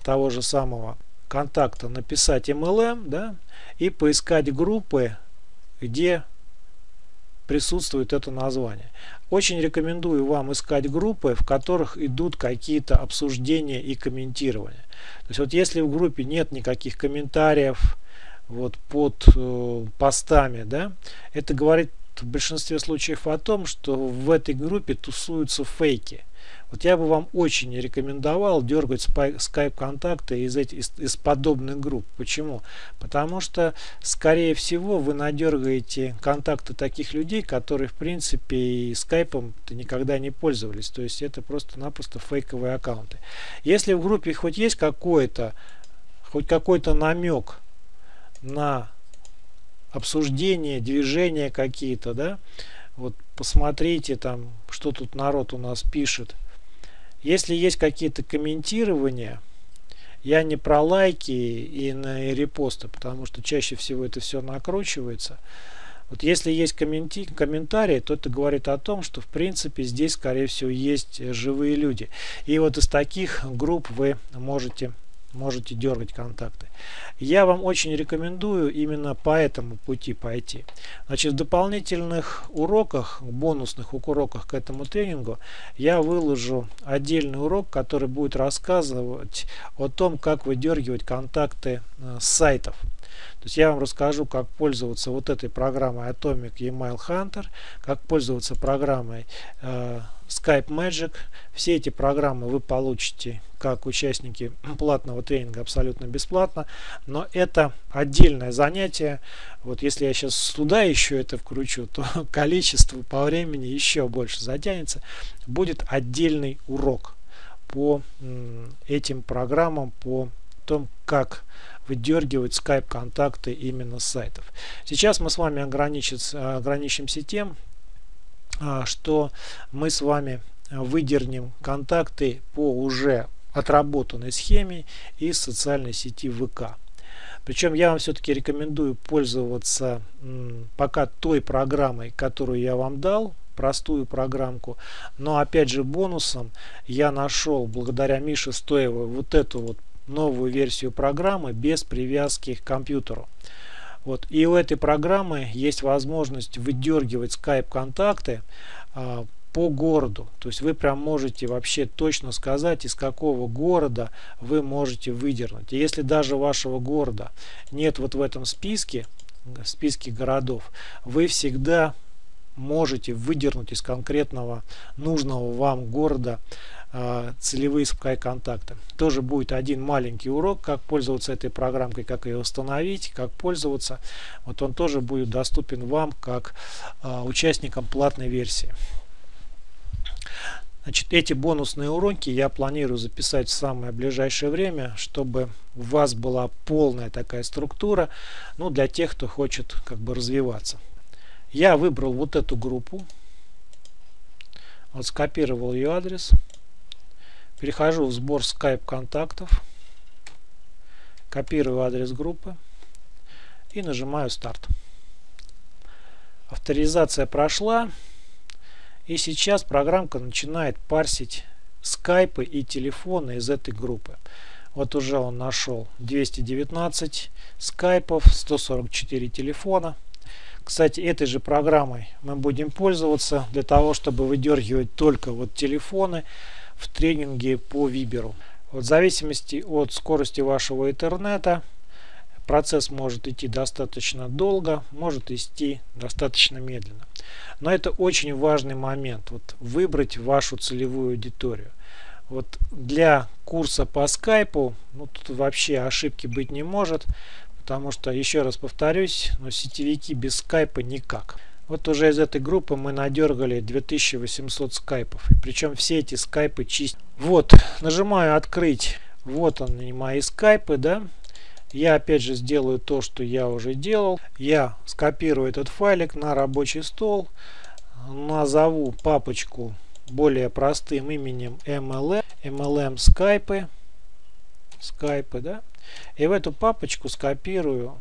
того же самого контакта написать MLM да, и поискать группы, где присутствует это название. Очень рекомендую вам искать группы, в которых идут какие-то обсуждения и комментирования. То есть вот если в группе нет никаких комментариев вот под э, постами, да, это говорит в большинстве случаев о том, что в этой группе тусуются фейки. Вот я бы вам очень рекомендовал дергать скайп-контакты из, из, из подобных групп. Почему? Потому что, скорее всего, вы надергаете контакты таких людей, которые, в принципе, и скайпом никогда не пользовались. То есть это просто-напросто фейковые аккаунты. Если в группе хоть есть какой-то хоть какой-то намек на обсуждение, движения какие-то, да, вот посмотрите там, что тут народ у нас пишет. Если есть какие-то комментирования, я не про лайки и на репосты, потому что чаще всего это все накручивается. Вот если есть комменти комментарии, то это говорит о том, что в принципе здесь скорее всего есть живые люди. И вот из таких групп вы можете можете дергать контакты. Я вам очень рекомендую именно по этому пути пойти. Значит, в дополнительных уроках, бонусных уроках к этому тренингу, я выложу отдельный урок, который будет рассказывать о том, как выдергивать контакты э, с сайтов. То есть я вам расскажу, как пользоваться вот этой программой Atomic Email Hunter, как пользоваться программой э, Skype Magic. Все эти программы вы получите как участники платного тренинга абсолютно бесплатно. Но это отдельное занятие. Вот если я сейчас туда еще это вкручу, то количество по времени еще больше затянется. Будет отдельный урок по этим программам, по том, как выдергивать скайп контакты именно с сайтов. Сейчас мы с вами ограничимся тем, а, что мы с вами выдернем контакты по уже отработанной схеме из социальной сети ВК. Причем я вам все-таки рекомендую пользоваться пока той программой, которую я вам дал, простую программку. Но опять же бонусом я нашел благодаря Мише Стоевой вот эту вот новую версию программы без привязки к компьютеру. Вот. И у этой программы есть возможность выдергивать Skype контакты а, по городу. То есть вы прям можете вообще точно сказать, из какого города вы можете выдернуть. И если даже вашего города нет вот в этом списке, в списке городов, вы всегда можете выдернуть из конкретного нужного вам города э, целевые Sky-контакты. Тоже будет один маленький урок, как пользоваться этой программкой, как ее установить, как пользоваться. Вот он тоже будет доступен вам как э, участникам платной версии. Значит, эти бонусные уроки я планирую записать в самое ближайшее время, чтобы у вас была полная такая структура, ну, для тех, кто хочет как бы развиваться. Я выбрал вот эту группу, вот скопировал ее адрес, перехожу в сбор Skype контактов, копирую адрес группы и нажимаю старт. Авторизация прошла. И сейчас программка начинает парсить скайпы и телефоны из этой группы. Вот уже он нашел 219 скайпов, 144 телефона. Кстати, этой же программой мы будем пользоваться для того, чтобы выдергивать только вот телефоны в тренинге по Виберу. Вот в зависимости от скорости вашего интернета процесс может идти достаточно долго, может идти достаточно медленно. Но это очень важный момент. Вот выбрать вашу целевую аудиторию. Вот для курса по скайпу ну, тут вообще ошибки быть не может, потому что, еще раз повторюсь, но сетевики без скайпа никак. Вот уже из этой группы мы надергали 2800 скайпов. И причем все эти скайпы чистят. Вот, нажимаю открыть. Вот они мои скайпы, да. Я опять же сделаю то, что я уже делал. Я скопирую этот файлик на рабочий стол. Назову папочку более простым именем MLM. MLM скайпы. Скайпы, да. И в эту папочку скопирую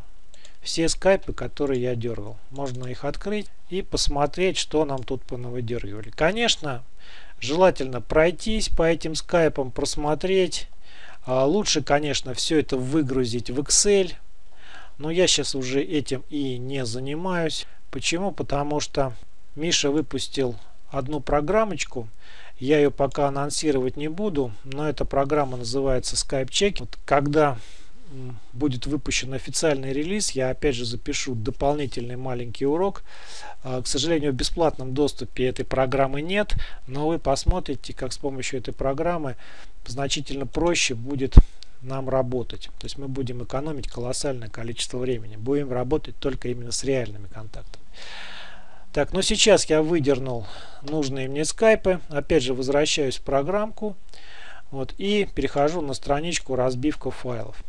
все скайпы, которые я дергал. Можно их открыть и посмотреть, что нам тут понавыдергивали. Конечно, желательно пройтись по этим скайпам, просмотреть. А лучше, конечно, все это выгрузить в Excel. Но я сейчас уже этим и не занимаюсь. Почему? Потому что Миша выпустил одну программочку. Я ее пока анонсировать не буду, но эта программа называется Skype Check. Вот когда будет выпущен официальный релиз, я опять же запишу дополнительный маленький урок. А, к сожалению, в бесплатном доступе этой программы нет, но вы посмотрите, как с помощью этой программы значительно проще будет нам работать. То есть мы будем экономить колоссальное количество времени. Будем работать только именно с реальными контактами. Так, ну сейчас я выдернул нужные мне скайпы. Опять же возвращаюсь в программку. Вот, и перехожу на страничку разбивка файлов.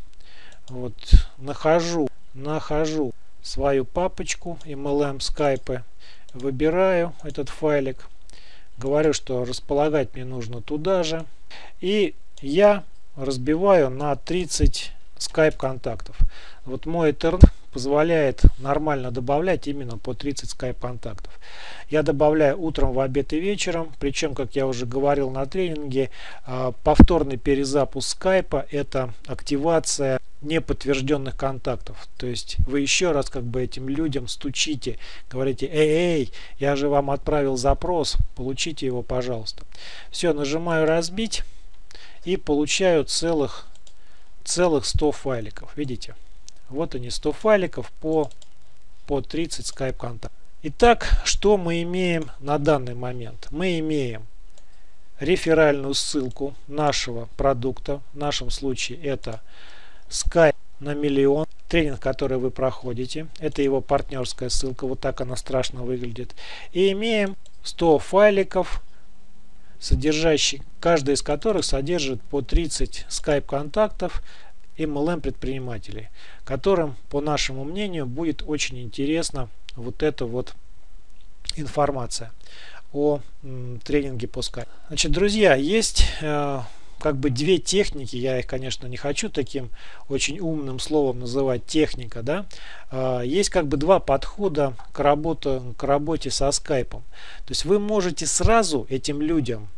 Вот, нахожу, нахожу свою папочку MLM скайпы. Выбираю этот файлик. Говорю, что располагать мне нужно туда же. И я разбиваю на 30 скайп контактов. Вот мой интернет позволяет нормально добавлять именно по 30 скайп контактов. Я добавляю утром, в обед и вечером. Причем, как я уже говорил на тренинге, а, повторный перезапуск скайпа это активация неподтвержденных контактов. То есть вы еще раз как бы этим людям стучите, говорите, эй, эй, я же вам отправил запрос, получите его, пожалуйста. Все, нажимаю разбить и получаю целых, целых 100 файликов. Видите? Вот они 100 файликов по, по 30 Skype контактов. Итак, что мы имеем на данный момент? Мы имеем реферальную ссылку нашего продукта. В нашем случае это Skype на миллион. Тренинг, который вы проходите. Это его партнерская ссылка. Вот так она страшно выглядит. И имеем 100 файликов содержащий, каждый из которых содержит по 30 Skype контактов MLM предпринимателей, которым, по нашему мнению, будет очень интересна вот эта вот информация о тренинге по Skype. Значит, друзья, есть э, как бы две техники, я их, конечно, не хочу таким очень умным словом называть техника, да, э, есть как бы два подхода к, работе, к работе со скайпом. То есть вы можете сразу этим людям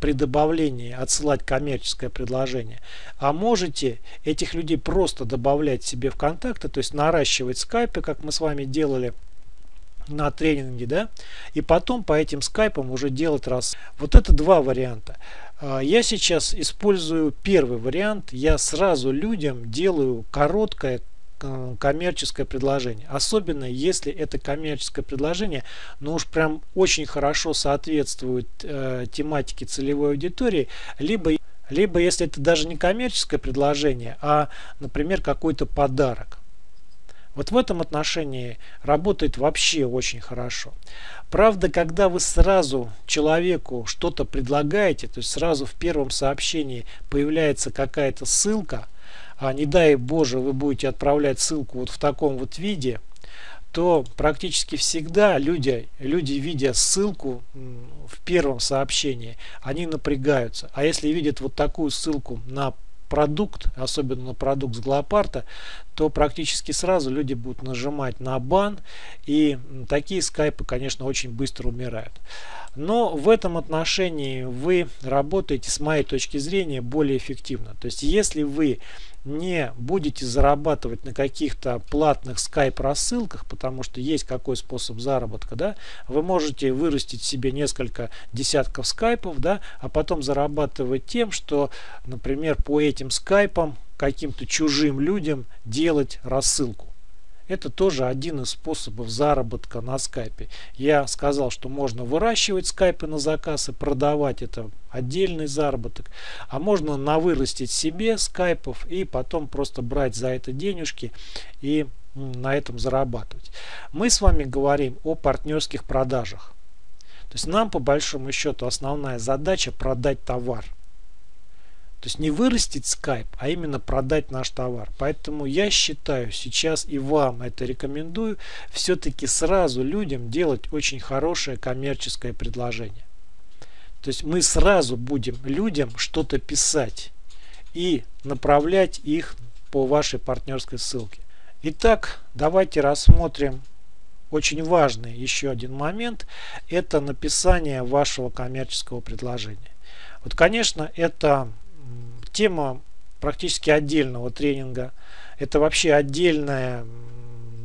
при добавлении отсылать коммерческое предложение, а можете этих людей просто добавлять себе в контакты, то есть наращивать скайпы, как мы с вами делали на тренинге, да, и потом по этим скайпам уже делать раз. Вот это два варианта. А, я сейчас использую первый вариант. Я сразу людям делаю короткое коммерческое предложение. Особенно если это коммерческое предложение, но уж прям очень хорошо соответствует э, тематике целевой аудитории, либо, либо если это даже не коммерческое предложение, а, например, какой-то подарок. Вот в этом отношении работает вообще очень хорошо. Правда, когда вы сразу человеку что-то предлагаете, то есть сразу в первом сообщении появляется какая-то ссылка – а не дай Боже вы будете отправлять ссылку вот в таком вот виде, то практически всегда люди, люди видя ссылку в первом сообщении, они напрягаются. А если видят вот такую ссылку на продукт, особенно на продукт с Глопарта, то практически сразу люди будут нажимать на бан, и такие скайпы, конечно, очень быстро умирают. Но в этом отношении вы работаете, с моей точки зрения, более эффективно. То есть, если вы не будете зарабатывать на каких-то платных скайп рассылках, потому что есть какой способ заработка, да, вы можете вырастить себе несколько десятков скайпов, да, а потом зарабатывать тем, что, например, по этим скайпам каким-то чужим людям делать рассылку. Это тоже один из способов заработка на скайпе. Я сказал, что можно выращивать скайпы на заказ и продавать. Это отдельный заработок. А можно навырастить себе скайпов и потом просто брать за это денежки и на этом зарабатывать. Мы с вами говорим о партнерских продажах. То есть нам по большому счету основная задача продать товар. То есть не вырастить скайп, а именно продать наш товар. Поэтому я считаю сейчас и вам это рекомендую, все-таки сразу людям делать очень хорошее коммерческое предложение. То есть мы сразу будем людям что-то писать и направлять их по вашей партнерской ссылке. Итак, давайте рассмотрим очень важный еще один момент. Это написание вашего коммерческого предложения. Вот, конечно, это тема практически отдельного тренинга. Это вообще отдельная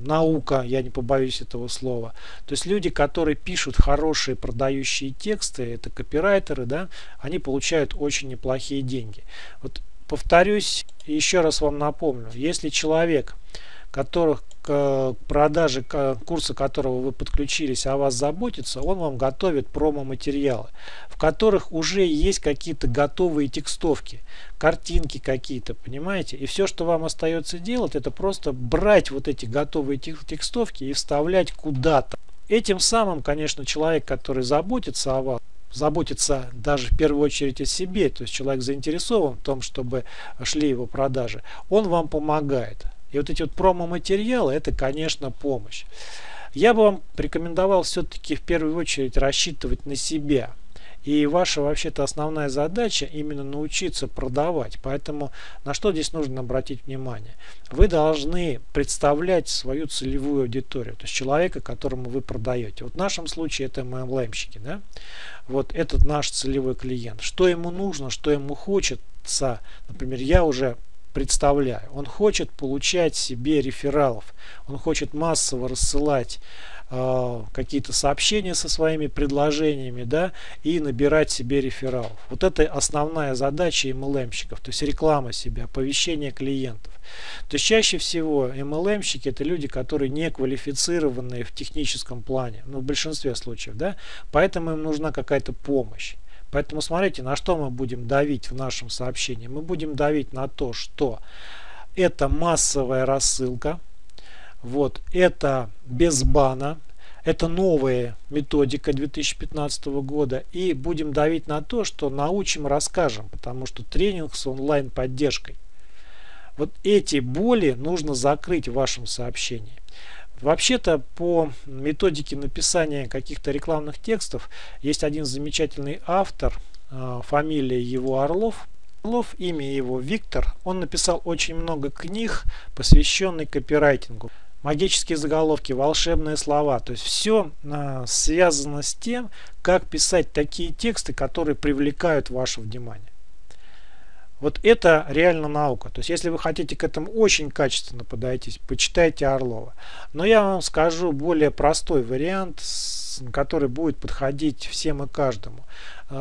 наука, я не побоюсь этого слова. То есть люди, которые пишут хорошие продающие тексты, это копирайтеры, да, они получают очень неплохие деньги. Вот повторюсь, еще раз вам напомню, если человек которых к продаже курса которого вы подключились, о вас заботится, он вам готовит промо-материалы, в которых уже есть какие-то готовые текстовки, картинки какие-то, понимаете? И все, что вам остается делать, это просто брать вот эти готовые текстовки и вставлять куда-то. Этим самым, конечно, человек, который заботится о вас, заботится даже в первую очередь о себе, то есть человек заинтересован в том, чтобы шли его продажи, он вам помогает. И вот эти вот промо-материалы, это, конечно, помощь. Я бы вам рекомендовал все-таки в первую очередь рассчитывать на себя. И ваша вообще-то основная задача именно научиться продавать. Поэтому на что здесь нужно обратить внимание? Вы должны представлять свою целевую аудиторию, то есть человека, которому вы продаете. Вот в нашем случае это MLM-щики. Да? Вот этот наш целевой клиент. Что ему нужно, что ему хочется. Например, я уже представляю. Он хочет получать себе рефералов. Он хочет массово рассылать э, какие-то сообщения со своими предложениями да, и набирать себе рефералов. Вот это основная задача MLM-щиков, то есть реклама себя, оповещение клиентов. То есть чаще всего MLM-щики это люди, которые не квалифицированные в техническом плане, ну в большинстве случаев, да, поэтому им нужна какая-то помощь. Поэтому смотрите, на что мы будем давить в нашем сообщении. Мы будем давить на то, что это массовая рассылка, вот, это без бана, это новая методика 2015 года. И будем давить на то, что научим, расскажем, потому что тренинг с онлайн поддержкой. Вот эти боли нужно закрыть в вашем сообщении. Вообще-то по методике написания каких-то рекламных текстов есть один замечательный автор, а, фамилия его Орлов. Орлов, имя его Виктор. Он написал очень много книг, посвященных копирайтингу. Магические заголовки, волшебные слова. То есть все а, связано с тем, как писать такие тексты, которые привлекают ваше внимание. Вот это реально наука. То есть, если вы хотите к этому очень качественно подойти, почитайте Орлова. Но я вам скажу более простой вариант, который будет подходить всем и каждому.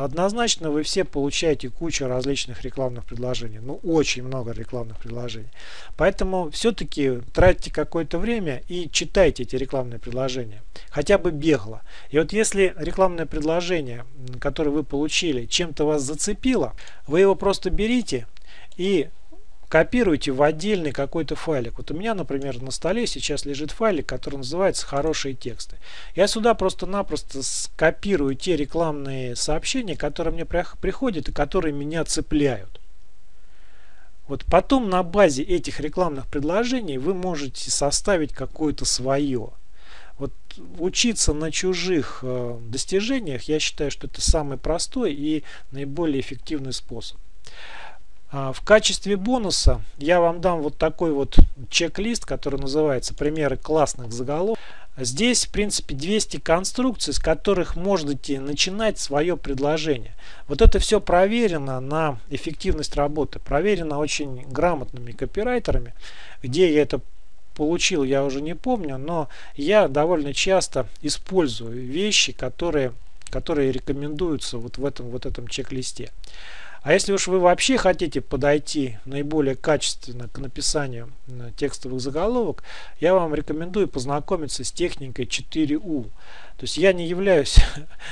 Однозначно вы все получаете кучу различных рекламных предложений. Ну, очень много рекламных предложений. Поэтому все-таки тратьте какое-то время и читайте эти рекламные предложения. Хотя бы бегло. И вот если рекламное предложение, которое вы получили, чем-то вас зацепило, вы его просто берите и копируйте в отдельный какой-то файлик. Вот у меня, например, на столе сейчас лежит файлик, который называется «Хорошие тексты». Я сюда просто-напросто скопирую те рекламные сообщения, которые мне приходят и которые меня цепляют. Вот потом на базе этих рекламных предложений вы можете составить какое-то свое. Вот учиться на чужих э, достижениях, я считаю, что это самый простой и наиболее эффективный способ. А, в качестве бонуса я вам дам вот такой вот чек-лист, который называется «Примеры классных заголовков». Здесь, в принципе, 200 конструкций, с которых можете начинать свое предложение. Вот это все проверено на эффективность работы, проверено очень грамотными копирайтерами. Где я это получил, я уже не помню, но я довольно часто использую вещи, которые, которые рекомендуются вот в этом, вот этом чек-листе. А если уж вы вообще хотите подойти наиболее качественно к написанию текстовых заголовок, я вам рекомендую познакомиться с техникой 4U. То есть я не являюсь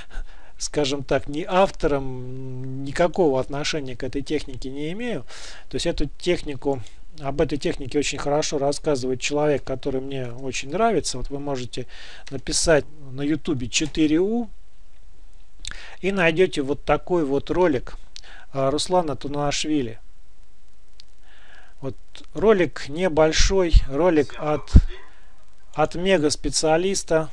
скажем так, ни автором, никакого отношения к этой технике не имею. То есть эту технику, об этой технике очень хорошо рассказывает человек, который мне очень нравится. Вот вы можете написать на YouTube 4U и найдете вот такой вот ролик Руслана Тунашвили. Вот ролик небольшой, ролик от, от мега специалиста,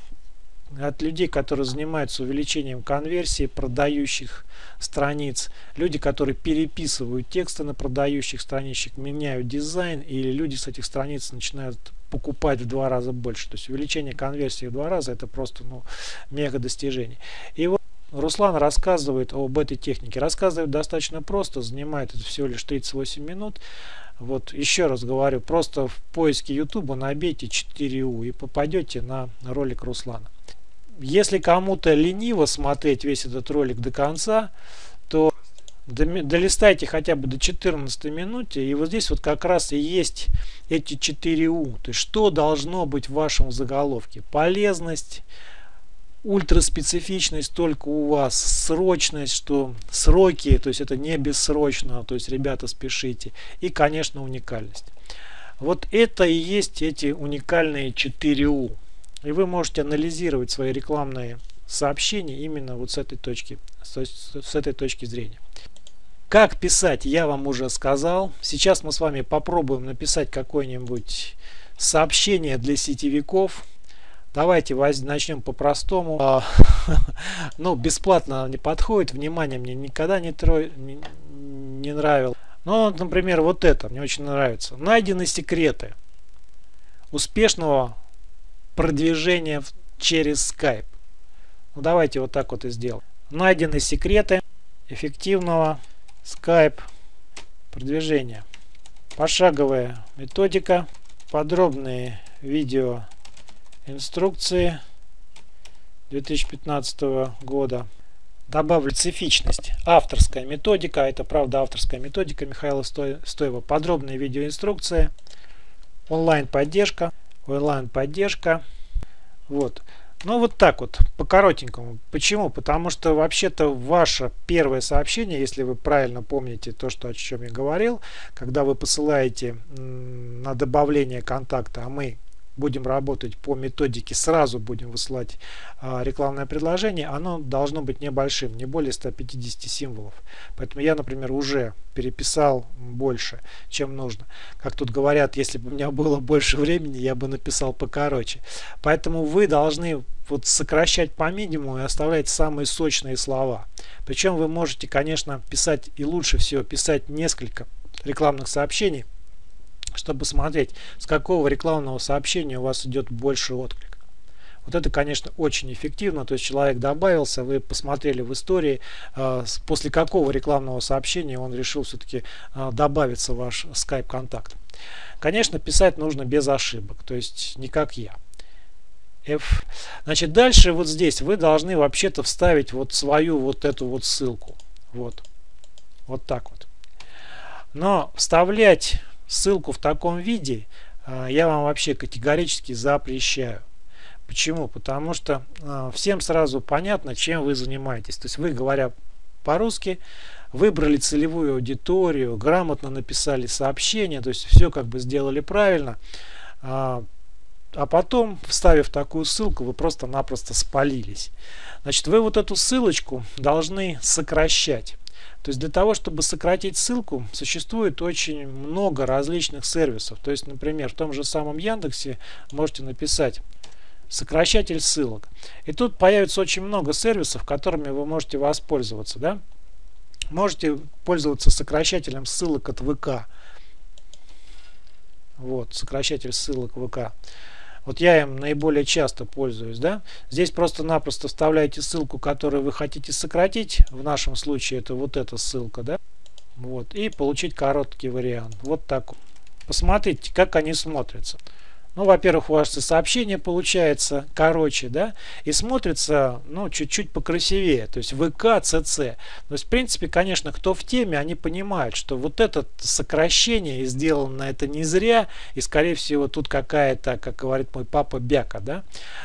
от людей, которые занимаются увеличением конверсии продающих страниц, люди, которые переписывают тексты на продающих страничек, меняют дизайн, или люди с этих страниц начинают покупать в два раза больше. То есть увеличение конверсии в два раза это просто ну, мега достижение. И вот Руслан рассказывает об этой технике. Рассказывает достаточно просто, занимает это всего лишь 38 минут. Вот еще раз говорю, просто в поиске YouTube набейте 4U и попадете на ролик Руслана. Если кому-то лениво смотреть весь этот ролик до конца, то долистайте хотя бы до 14 минуты и вот здесь вот как раз и есть эти 4 У. То есть что должно быть в вашем заголовке? Полезность, ультраспецифичность только у вас, срочность, что сроки, то есть это не бессрочно, то есть ребята спешите, и конечно уникальность. Вот это и есть эти уникальные 4 У. И вы можете анализировать свои рекламные сообщения именно вот с этой точки, с этой точки зрения. Как писать, я вам уже сказал. Сейчас мы с вами попробуем написать какое-нибудь сообщение для сетевиков. Давайте начнем по-простому. А, ну, бесплатно не подходит. Внимание мне никогда не, тро... не, нравилось. Ну, например, вот это мне очень нравится. Найдены секреты успешного продвижения через Skype. Ну, давайте вот так вот и сделаем. Найдены секреты эффективного Skype продвижение. Пошаговая методика, подробные видео инструкции 2015 года. Добавлю специфичность. Авторская методика. Это правда авторская методика Михаила Стоева. Подробные видеоинструкции. Онлайн поддержка. Онлайн поддержка. Вот. Ну вот так вот, по коротенькому. Почему? Потому что вообще-то ваше первое сообщение, если вы правильно помните то, что, о чем я говорил, когда вы посылаете на добавление контакта, а мы будем работать по методике, сразу будем высылать а, рекламное предложение, оно должно быть небольшим, не более 150 символов. Поэтому я, например, уже переписал больше, чем нужно. Как тут говорят, если бы у меня было больше времени, я бы написал покороче. Поэтому вы должны вот сокращать по минимуму и оставлять самые сочные слова. Причем вы можете, конечно, писать и лучше всего писать несколько рекламных сообщений, чтобы смотреть, с какого рекламного сообщения у вас идет больше отклик. Вот это, конечно, очень эффективно. То есть человек добавился, вы посмотрели в истории, э, после какого рекламного сообщения он решил все-таки э, добавиться в ваш Skype контакт. Конечно, писать нужно без ошибок, то есть не как я. F. Значит, дальше вот здесь вы должны вообще-то вставить вот свою вот эту вот ссылку. Вот. Вот так вот. Но вставлять ссылку в таком виде а, я вам вообще категорически запрещаю. Почему? Потому что а, всем сразу понятно, чем вы занимаетесь. То есть вы, говоря по-русски, выбрали целевую аудиторию, грамотно написали сообщение, то есть все как бы сделали правильно. А, а потом, вставив такую ссылку, вы просто-напросто спалились. Значит, вы вот эту ссылочку должны сокращать. То есть для того, чтобы сократить ссылку, существует очень много различных сервисов. То есть, например, в том же самом Яндексе можете написать сокращатель ссылок. И тут появится очень много сервисов, которыми вы можете воспользоваться. Да? Можете пользоваться сокращателем ссылок от ВК. Вот, сокращатель ссылок ВК. Вот я им наиболее часто пользуюсь. Да? Здесь просто-напросто вставляете ссылку, которую вы хотите сократить. В нашем случае это вот эта ссылка. Да? Вот, и получить короткий вариант. Вот так. Посмотрите, как они смотрятся. Ну, во-первых, у вас и сообщение получается короче, да, и смотрится, ну, чуть-чуть покрасивее, то есть ВК, ЦЦ. То есть, в принципе, конечно, кто в теме, они понимают, что вот это сокращение сделано это не зря, и, скорее всего, тут какая-то, как говорит мой папа, бяка, да.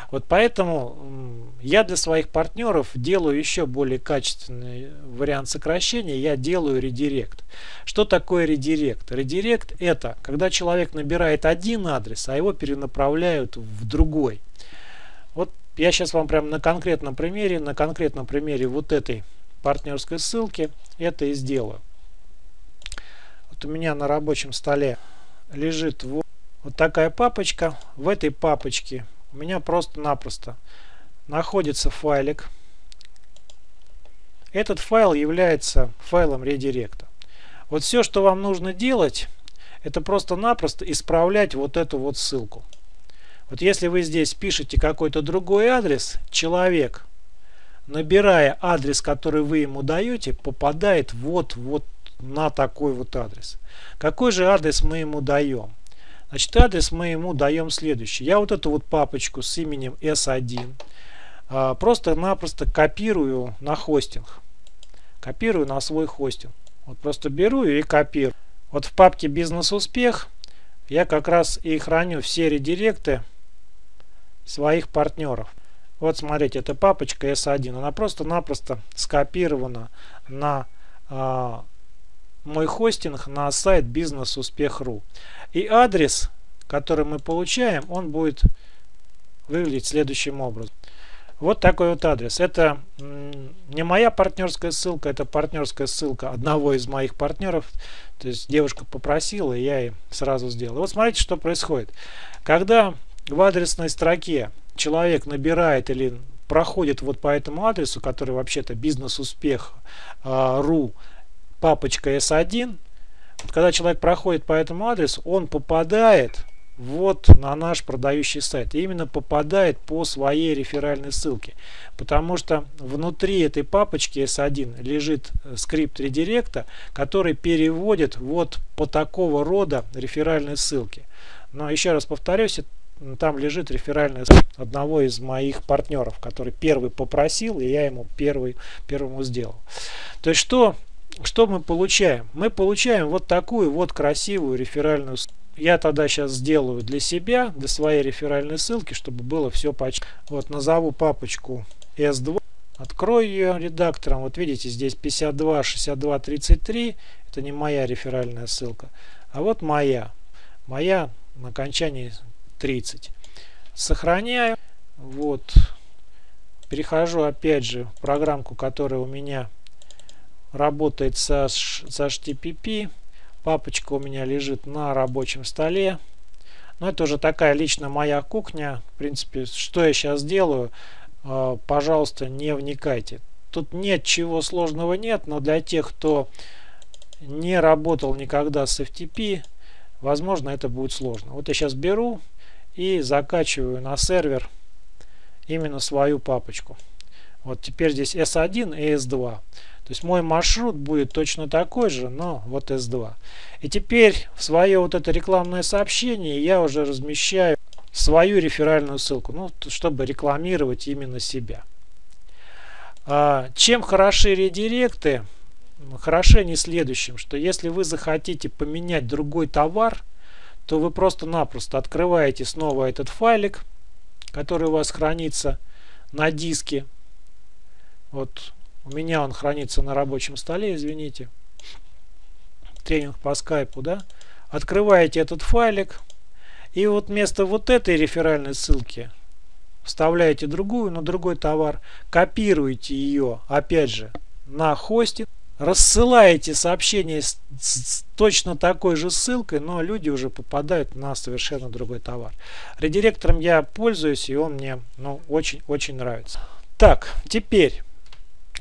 Вот поэтому я для своих партнеров делаю еще более качественный вариант сокращения, я делаю редирект. Что такое редирект? Редирект это, когда человек набирает один адрес, а его перенаправляют в другой. Вот я сейчас вам прямо на конкретном примере, на конкретном примере вот этой партнерской ссылки это и сделаю. Вот у меня на рабочем столе лежит вот, вот такая папочка. В этой папочке у меня просто-напросто находится файлик. Этот файл является файлом редиректа. Вот все, что вам нужно делать, это просто-напросто исправлять вот эту вот ссылку. Вот если вы здесь пишете какой-то другой адрес, человек, набирая адрес, который вы ему даете, попадает вот, вот на такой вот адрес. Какой же адрес мы ему даем? Значит, адрес мы ему даем следующий. Я вот эту вот папочку с именем S1 а, просто-напросто копирую на хостинг. Копирую на свой хостинг. Вот просто беру и копирую. Вот в папке «Бизнес-успех» я как раз и храню все редиректы своих партнеров. Вот смотрите, это папочка S1. Она просто-напросто скопирована на э, мой хостинг на сайт бизнес-успех.ру. И адрес, который мы получаем, он будет выглядеть следующим образом. Вот такой вот адрес. Это не моя партнерская ссылка, это партнерская ссылка одного из моих партнеров. То есть девушка попросила, и я ей сразу сделал. вот смотрите, что происходит. Когда в адресной строке человек набирает или проходит вот по этому адресу, который вообще-то бизнес-успех.ру, а, папочка S1, когда человек проходит по этому адресу, он попадает вот на наш продающий сайт. Именно попадает по своей реферальной ссылке. Потому что внутри этой папочки S1 лежит э, скрипт редиректа, который переводит вот по такого рода реферальной ссылке. Но еще раз повторюсь, там лежит реферальная одного из моих партнеров, который первый попросил, и я ему первый, первому сделал. То есть что, что мы получаем? Мы получаем вот такую вот красивую реферальную ссылку. Я тогда сейчас сделаю для себя, для своей реферальной ссылки, чтобы было все почти. Вот назову папочку S2. Открою ее редактором. Вот видите, здесь 52, 62, 33. Это не моя реферальная ссылка. А вот моя. Моя на окончании 30. Сохраняю. Вот. Перехожу опять же в программку, которая у меня работает со, со HTTP. Папочка у меня лежит на рабочем столе. Но это уже такая лично моя кухня. В принципе, что я сейчас делаю, э, пожалуйста, не вникайте. Тут нет чего сложного нет, но для тех, кто не работал никогда с FTP, возможно, это будет сложно. Вот я сейчас беру и закачиваю на сервер именно свою папочку. Вот теперь здесь S1 и S2. То есть мой маршрут будет точно такой же, но вот S2. И теперь в свое вот это рекламное сообщение я уже размещаю свою реферальную ссылку, ну, чтобы рекламировать именно себя. А, чем хороши редиректы? Хороши они следующим, что если вы захотите поменять другой товар, то вы просто-напросто открываете снова этот файлик, который у вас хранится на диске. Вот у меня он хранится на рабочем столе, извините. Тренинг по скайпу, да? Открываете этот файлик. И вот вместо вот этой реферальной ссылки вставляете другую, на другой товар. Копируете ее, опять же, на хостинг. Рассылаете сообщение с, с точно такой же ссылкой, но люди уже попадают на совершенно другой товар. Редиректором я пользуюсь, и он мне ну, очень-очень нравится. Так, теперь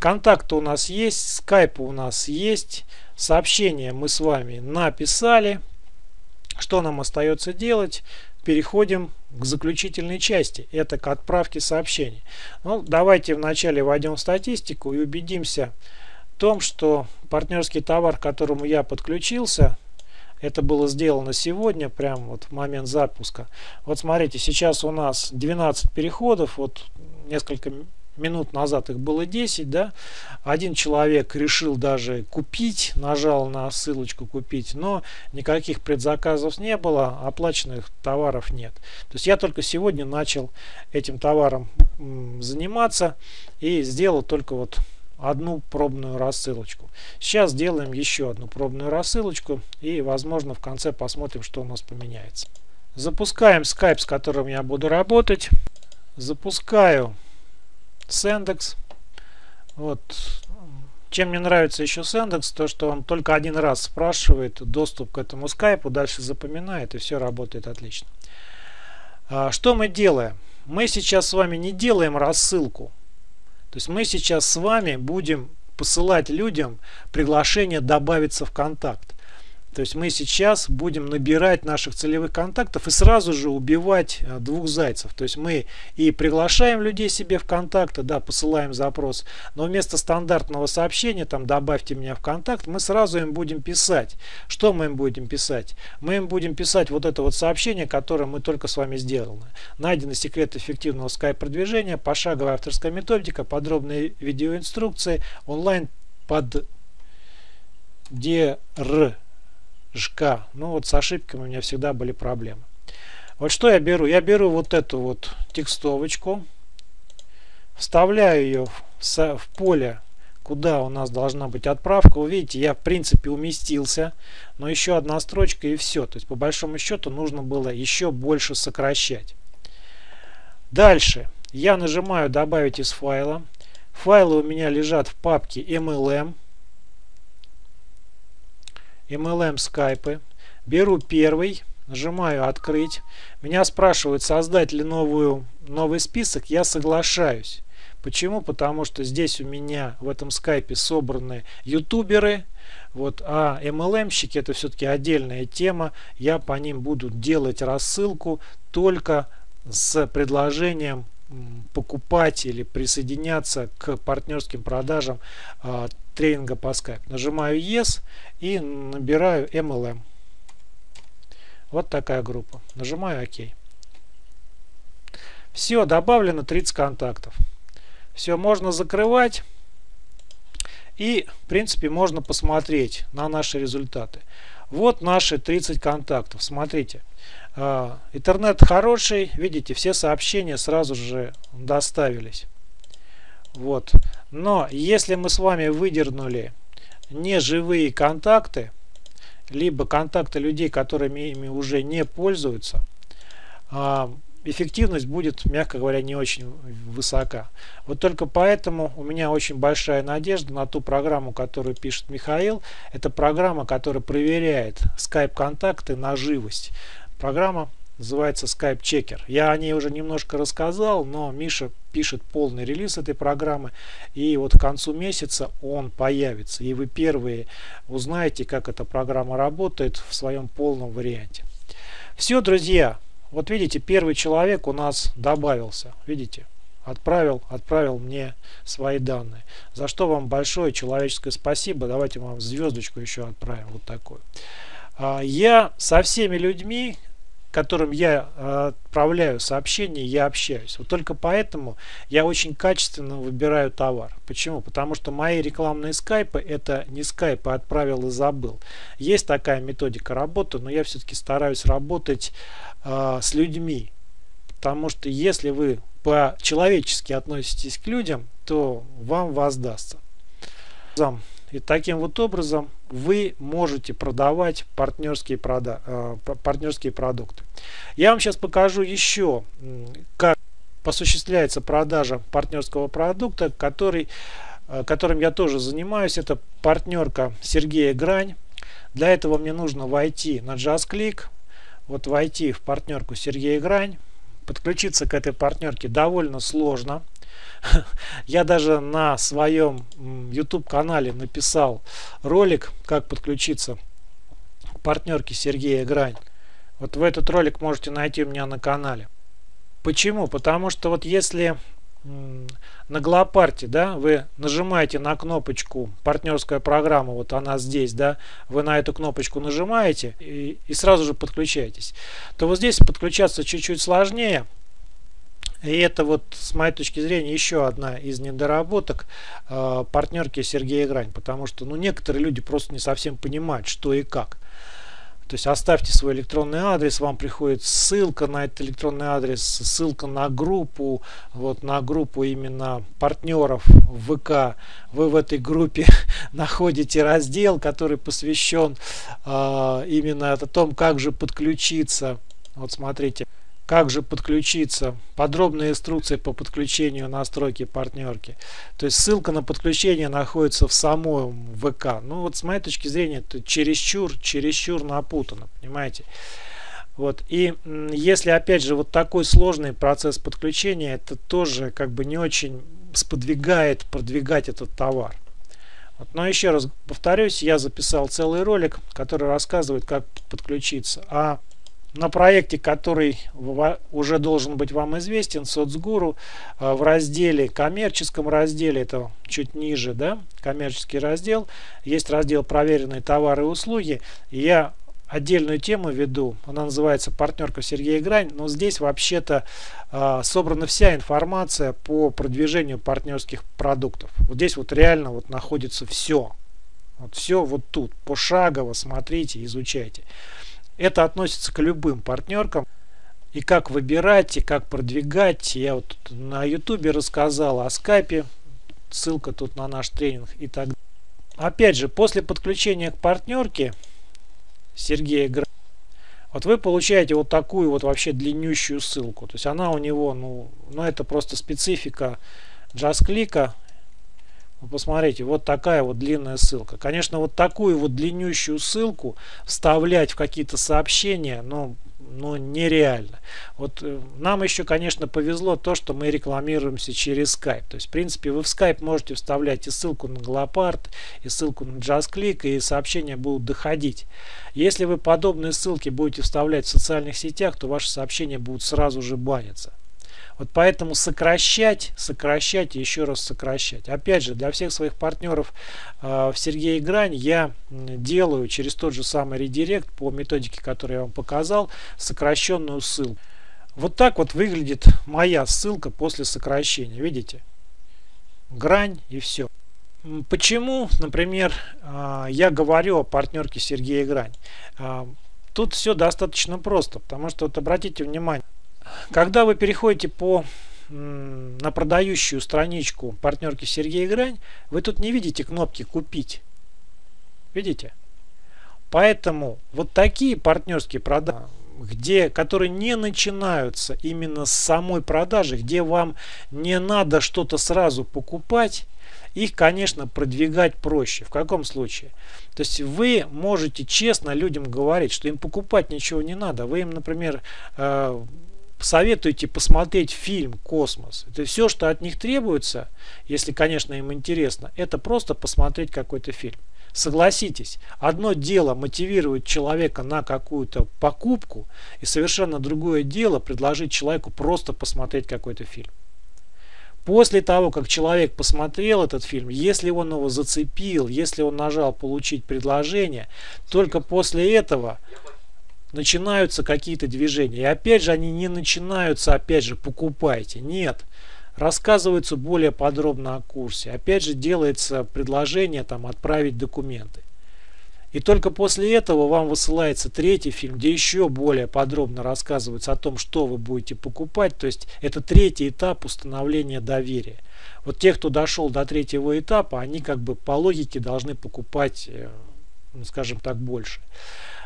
Контакты у нас есть, скайп у нас есть, сообщение мы с вами написали. Что нам остается делать? Переходим к заключительной части. Это к отправке сообщений. Ну, давайте вначале войдем в статистику и убедимся в том, что партнерский товар, к которому я подключился, это было сделано сегодня, прямо вот в момент запуска. Вот смотрите, сейчас у нас 12 переходов, вот несколько минут назад их было 10, да, один человек решил даже купить, нажал на ссылочку купить, но никаких предзаказов не было, оплаченных товаров нет. То есть я только сегодня начал этим товаром заниматься и сделал только вот одну пробную рассылочку. Сейчас сделаем еще одну пробную рассылочку и возможно в конце посмотрим, что у нас поменяется. Запускаем Skype, с которым я буду работать. Запускаю Сендекс. Вот. Чем мне нравится еще Сендекс, то что он только один раз спрашивает доступ к этому скайпу, дальше запоминает и все работает отлично. А, что мы делаем? Мы сейчас с вами не делаем рассылку. То есть мы сейчас с вами будем посылать людям приглашение добавиться в контакт. То есть мы сейчас будем набирать наших целевых контактов и сразу же убивать э, двух зайцев. То есть мы и приглашаем людей себе в контакты, да, посылаем запрос, но вместо стандартного сообщения, там, добавьте меня в контакт, мы сразу им будем писать. Что мы им будем писать? Мы им будем писать вот это вот сообщение, которое мы только с вами сделали. Найдены секреты эффективного скайп-продвижения, пошаговая авторская методика, подробные видеоинструкции, онлайн под DR ЖК. Ну вот с ошибками у меня всегда были проблемы. Вот что я беру? Я беру вот эту вот текстовочку, вставляю ее в, поле, куда у нас должна быть отправка. Вы видите, я в принципе уместился, но еще одна строчка и все. То есть по большому счету нужно было еще больше сокращать. Дальше я нажимаю добавить из файла. Файлы у меня лежат в папке MLM. MLM скайпы. Беру первый, нажимаю открыть. Меня спрашивают создать ли новую, новый список. Я соглашаюсь. Почему? Потому что здесь у меня в этом скайпе собраны ютуберы, вот, а MLM-щики это все-таки отдельная тема. Я по ним буду делать рассылку только с предложением покупать или присоединяться к партнерским продажам э, тренинга по Skype. Нажимаю Yes и набираю MLM. Вот такая группа. Нажимаю ОК. Все, добавлено 30 контактов. Все, можно закрывать. И, в принципе, можно посмотреть на наши результаты. Вот наши 30 контактов. Смотрите. А, интернет хороший. Видите, все сообщения сразу же доставились. Вот. Но если мы с вами выдернули неживые контакты, либо контакты людей, которыми ими уже не пользуются, а, эффективность будет, мягко говоря, не очень высока. Вот только поэтому у меня очень большая надежда на ту программу, которую пишет Михаил. Это программа, которая проверяет скайп-контакты на живость. Программа называется Skype Checker. Я о ней уже немножко рассказал, но Миша пишет полный релиз этой программы, и вот к концу месяца он появится, и вы первые узнаете, как эта программа работает в своем полном варианте. Все, друзья, вот видите, первый человек у нас добавился, видите, отправил, отправил мне свои данные. За что вам большое человеческое спасибо. Давайте вам звездочку еще отправим, вот такую. А, я со всеми людьми, которым я э, отправляю сообщения, я общаюсь. Вот только поэтому я очень качественно выбираю товар. Почему? Потому что мои рекламные скайпы это не скайпы, отправил и забыл. Есть такая методика работы, но я все-таки стараюсь работать э, с людьми. Потому что если вы по-человечески относитесь к людям, то вам воздастся. И таким вот образом вы можете продавать партнерские, прода э, партнерские продукты. Я вам сейчас покажу еще, как осуществляется продажа партнерского продукта, который, э, которым я тоже занимаюсь. Это партнерка Сергея Грань. Для этого мне нужно войти на JustClick, вот войти в партнерку Сергея Грань. Подключиться к этой партнерке довольно сложно. Я даже на своем YouTube канале написал ролик, как подключиться к партнерке Сергея Грань. Вот в этот ролик можете найти у меня на канале. Почему? Потому что вот если на Глопарте, да, вы нажимаете на кнопочку партнерская программа, вот она здесь, да, вы на эту кнопочку нажимаете и, и сразу же подключаетесь, то вот здесь подключаться чуть-чуть сложнее, и это вот, с моей точки зрения, еще одна из недоработок э, партнерки Сергея Грань. Потому что ну, некоторые люди просто не совсем понимают, что и как. То есть оставьте свой электронный адрес, вам приходит ссылка на этот электронный адрес, ссылка на группу, вот на группу именно партнеров ВК. Вы в этой группе находите раздел, который посвящен э, именно о том, как же подключиться. Вот смотрите. Как же подключиться? Подробная инструкция по подключению настройки партнерки. То есть ссылка на подключение находится в самом ВК. Ну вот с моей точки зрения это чересчур, чересчур напутано, понимаете? Вот. И если опять же вот такой сложный процесс подключения, это тоже как бы не очень сподвигает продвигать этот товар. Вот. Но еще раз повторюсь, я записал целый ролик, который рассказывает, как подключиться. А на проекте, который уже должен быть вам известен, соцгуру, э, в разделе, коммерческом разделе, это чуть ниже, да, коммерческий раздел, есть раздел проверенные товары и услуги. я отдельную тему веду, она называется партнерка Сергея Грань, но здесь вообще-то э, собрана вся информация по продвижению партнерских продуктов. Вот здесь вот реально вот находится все. Вот все вот тут, пошагово смотрите, изучайте. Это относится к любым партнеркам. И как выбирать, и как продвигать. Я вот на ютубе рассказал о скайпе. Ссылка тут на наш тренинг и так далее. Опять же, после подключения к партнерке Сергея Гра... Вот вы получаете вот такую вот вообще длиннющую ссылку. То есть она у него, ну, ну это просто специфика JustClick. Посмотрите, вот такая вот длинная ссылка. Конечно, вот такую вот длиннющую ссылку вставлять в какие-то сообщения, ну, ну нереально. Вот э, нам еще, конечно, повезло то, что мы рекламируемся через Skype. То есть, в принципе, вы в Skype можете вставлять и ссылку на Глопард, и ссылку на JustClick, и сообщения будут доходить. Если вы подобные ссылки будете вставлять в социальных сетях, то ваши сообщения будут сразу же баниться. Вот поэтому сокращать, сокращать и еще раз сокращать. Опять же, для всех своих партнеров э, в Сергей Грань я делаю через тот же самый редирект по методике, которую я вам показал, сокращенную ссылку. Вот так вот выглядит моя ссылка после сокращения. Видите? Грань и все. Почему, например, э, я говорю о партнерке Сергея Грань? Э, тут все достаточно просто, потому что вот обратите внимание, когда вы переходите по на продающую страничку партнерки Сергея Грань, вы тут не видите кнопки «Купить». Видите? Поэтому вот такие партнерские продажи, где, которые не начинаются именно с самой продажи, где вам не надо что-то сразу покупать, их, конечно, продвигать проще. В каком случае? То есть вы можете честно людям говорить, что им покупать ничего не надо. Вы им, например, э, советуйте посмотреть фильм «Космос». Это все, что от них требуется, если, конечно, им интересно, это просто посмотреть какой-то фильм. Согласитесь, одно дело мотивировать человека на какую-то покупку, и совершенно другое дело предложить человеку просто посмотреть какой-то фильм. После того, как человек посмотрел этот фильм, если он его зацепил, если он нажал «Получить предложение», только после этого начинаются какие-то движения. И опять же, они не начинаются, опять же, покупайте. Нет. Рассказывается более подробно о курсе. Опять же, делается предложение там отправить документы. И только после этого вам высылается третий фильм, где еще более подробно рассказывается о том, что вы будете покупать. То есть это третий этап установления доверия. Вот те, кто дошел до третьего этапа, они как бы по логике должны покупать, э, ну, скажем так, больше.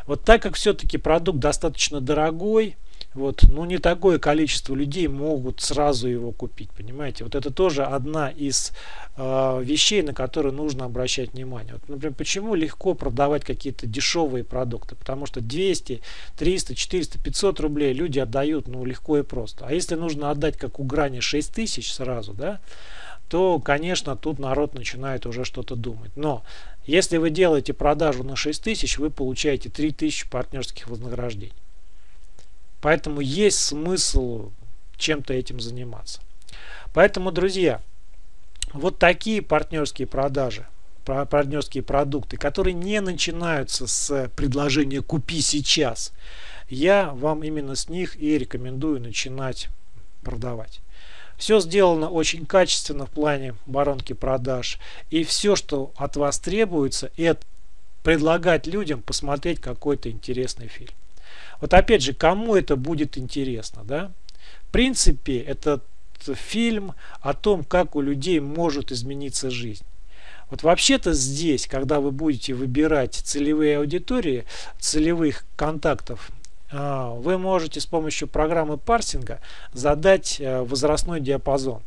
Вот так как все-таки продукт достаточно дорогой, вот, ну не такое количество людей могут сразу его купить, понимаете? Вот это тоже одна из э, вещей, на которые нужно обращать внимание. Вот, например, почему легко продавать какие-то дешевые продукты? Потому что 200, 300, 400, 500 рублей люди отдают, ну легко и просто. А если нужно отдать, как у грани, 6 тысяч сразу, да, то, конечно, тут народ начинает уже что-то думать. Но если вы делаете продажу на 6000, вы получаете 3000 партнерских вознаграждений. Поэтому есть смысл чем-то этим заниматься. Поэтому, друзья, вот такие партнерские продажи, партнерские продукты, которые не начинаются с предложения «купи сейчас», я вам именно с них и рекомендую начинать продавать. Все сделано очень качественно в плане воронки продаж. И все, что от вас требуется, это предлагать людям посмотреть какой-то интересный фильм. Вот опять же, кому это будет интересно, да? В принципе, этот фильм о том, как у людей может измениться жизнь. Вот вообще-то здесь, когда вы будете выбирать целевые аудитории, целевых контактов вы можете с помощью программы парсинга задать э, возрастной диапазон.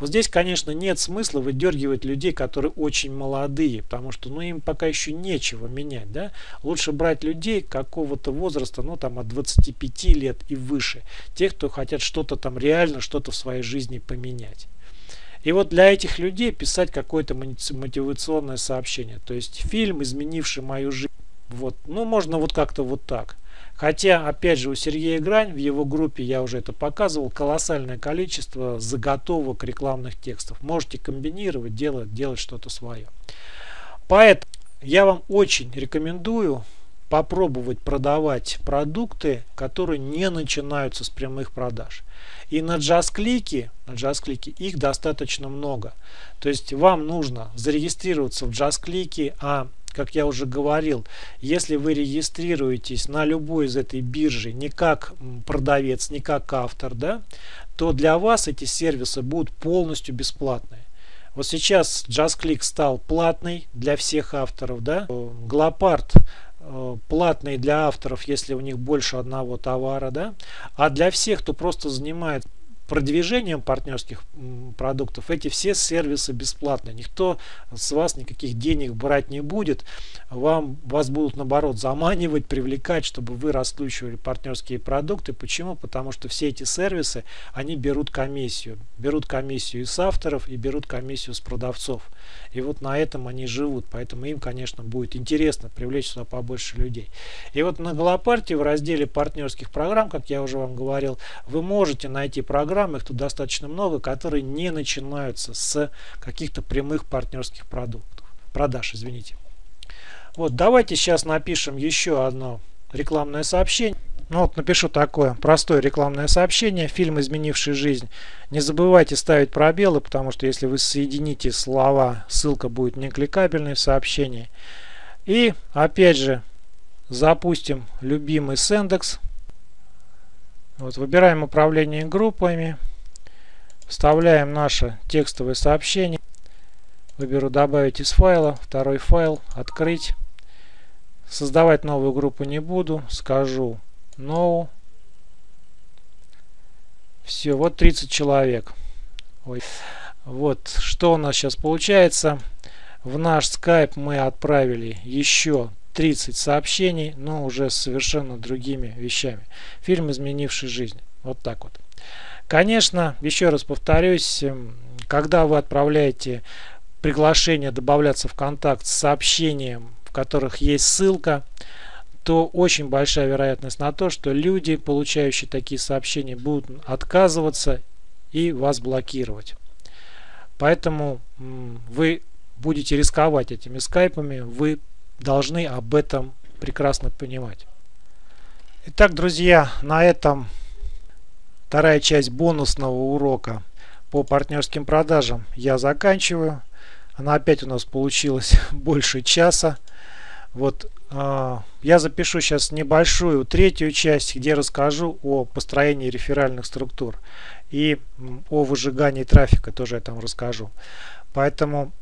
Вот здесь, конечно, нет смысла выдергивать людей, которые очень молодые, потому что ну, им пока еще нечего менять. Да? Лучше брать людей какого-то возраста, ну там от 25 лет и выше. Тех, кто хотят что-то там реально, что-то в своей жизни поменять. И вот для этих людей писать какое-то мотивационное сообщение. То есть фильм, изменивший мою жизнь. Вот. Ну, можно вот как-то вот так. Хотя, опять же, у Сергея Грань в его группе, я уже это показывал, колоссальное количество заготовок рекламных текстов. Можете комбинировать, делать, делать что-то свое. Поэтому я вам очень рекомендую попробовать продавать продукты, которые не начинаются с прямых продаж. И на JustClick, на JustClick их достаточно много. То есть вам нужно зарегистрироваться в JustClick, а как я уже говорил, если вы регистрируетесь на любой из этой биржи не как продавец, не как автор, да, то для вас эти сервисы будут полностью бесплатные. Вот сейчас JustClick стал платный для всех авторов, да. Глопард э, платный для авторов, если у них больше одного товара, да. А для всех, кто просто занимает продвижением партнерских продуктов эти все сервисы бесплатные. Никто с вас никаких денег брать не будет. Вам, вас будут наоборот заманивать, привлекать, чтобы вы раскручивали партнерские продукты. Почему? Потому что все эти сервисы, они берут комиссию. Берут комиссию с авторов и берут комиссию с продавцов. И вот на этом они живут. Поэтому им, конечно, будет интересно привлечь сюда побольше людей. И вот на Голопарте в разделе партнерских программ, как я уже вам говорил, вы можете найти программы, программ, их тут достаточно много, которые не начинаются с каких-то прямых партнерских продуктов, продаж, извините. Вот, давайте сейчас напишем еще одно рекламное сообщение. Ну вот напишу такое простое рекламное сообщение. Фильм, изменивший жизнь. Не забывайте ставить пробелы, потому что если вы соедините слова, ссылка будет не кликабельной в сообщении. И опять же запустим любимый Сендекс. Вот, выбираем управление группами, вставляем наше текстовое сообщение. Выберу добавить из файла, второй файл, открыть. Создавать новую группу не буду, скажу no. Все, вот 30 человек. Ой. Вот, что у нас сейчас получается. В наш Skype мы отправили еще 30 сообщений, но уже с совершенно другими вещами. Фильм, изменивший жизнь. Вот так вот. Конечно, еще раз повторюсь, эм, когда вы отправляете приглашение добавляться в контакт с сообщением, в которых есть ссылка, то очень большая вероятность на то, что люди, получающие такие сообщения, будут отказываться и вас блокировать. Поэтому вы будете рисковать этими скайпами, вы должны об этом прекрасно понимать. Итак, друзья, на этом вторая часть бонусного урока по партнерским продажам я заканчиваю. Она опять у нас получилась больше часа. Вот э, я запишу сейчас небольшую третью часть, где расскажу о построении реферальных структур и о выжигании трафика тоже я там расскажу. Поэтому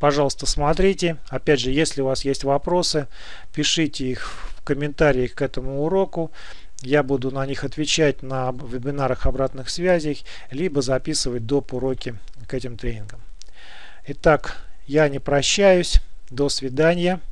Пожалуйста, смотрите. Опять же, если у вас есть вопросы, пишите их в комментариях к этому уроку. Я буду на них отвечать на вебинарах обратных связей, либо записывать доп. уроки к этим тренингам. Итак, я не прощаюсь. До свидания.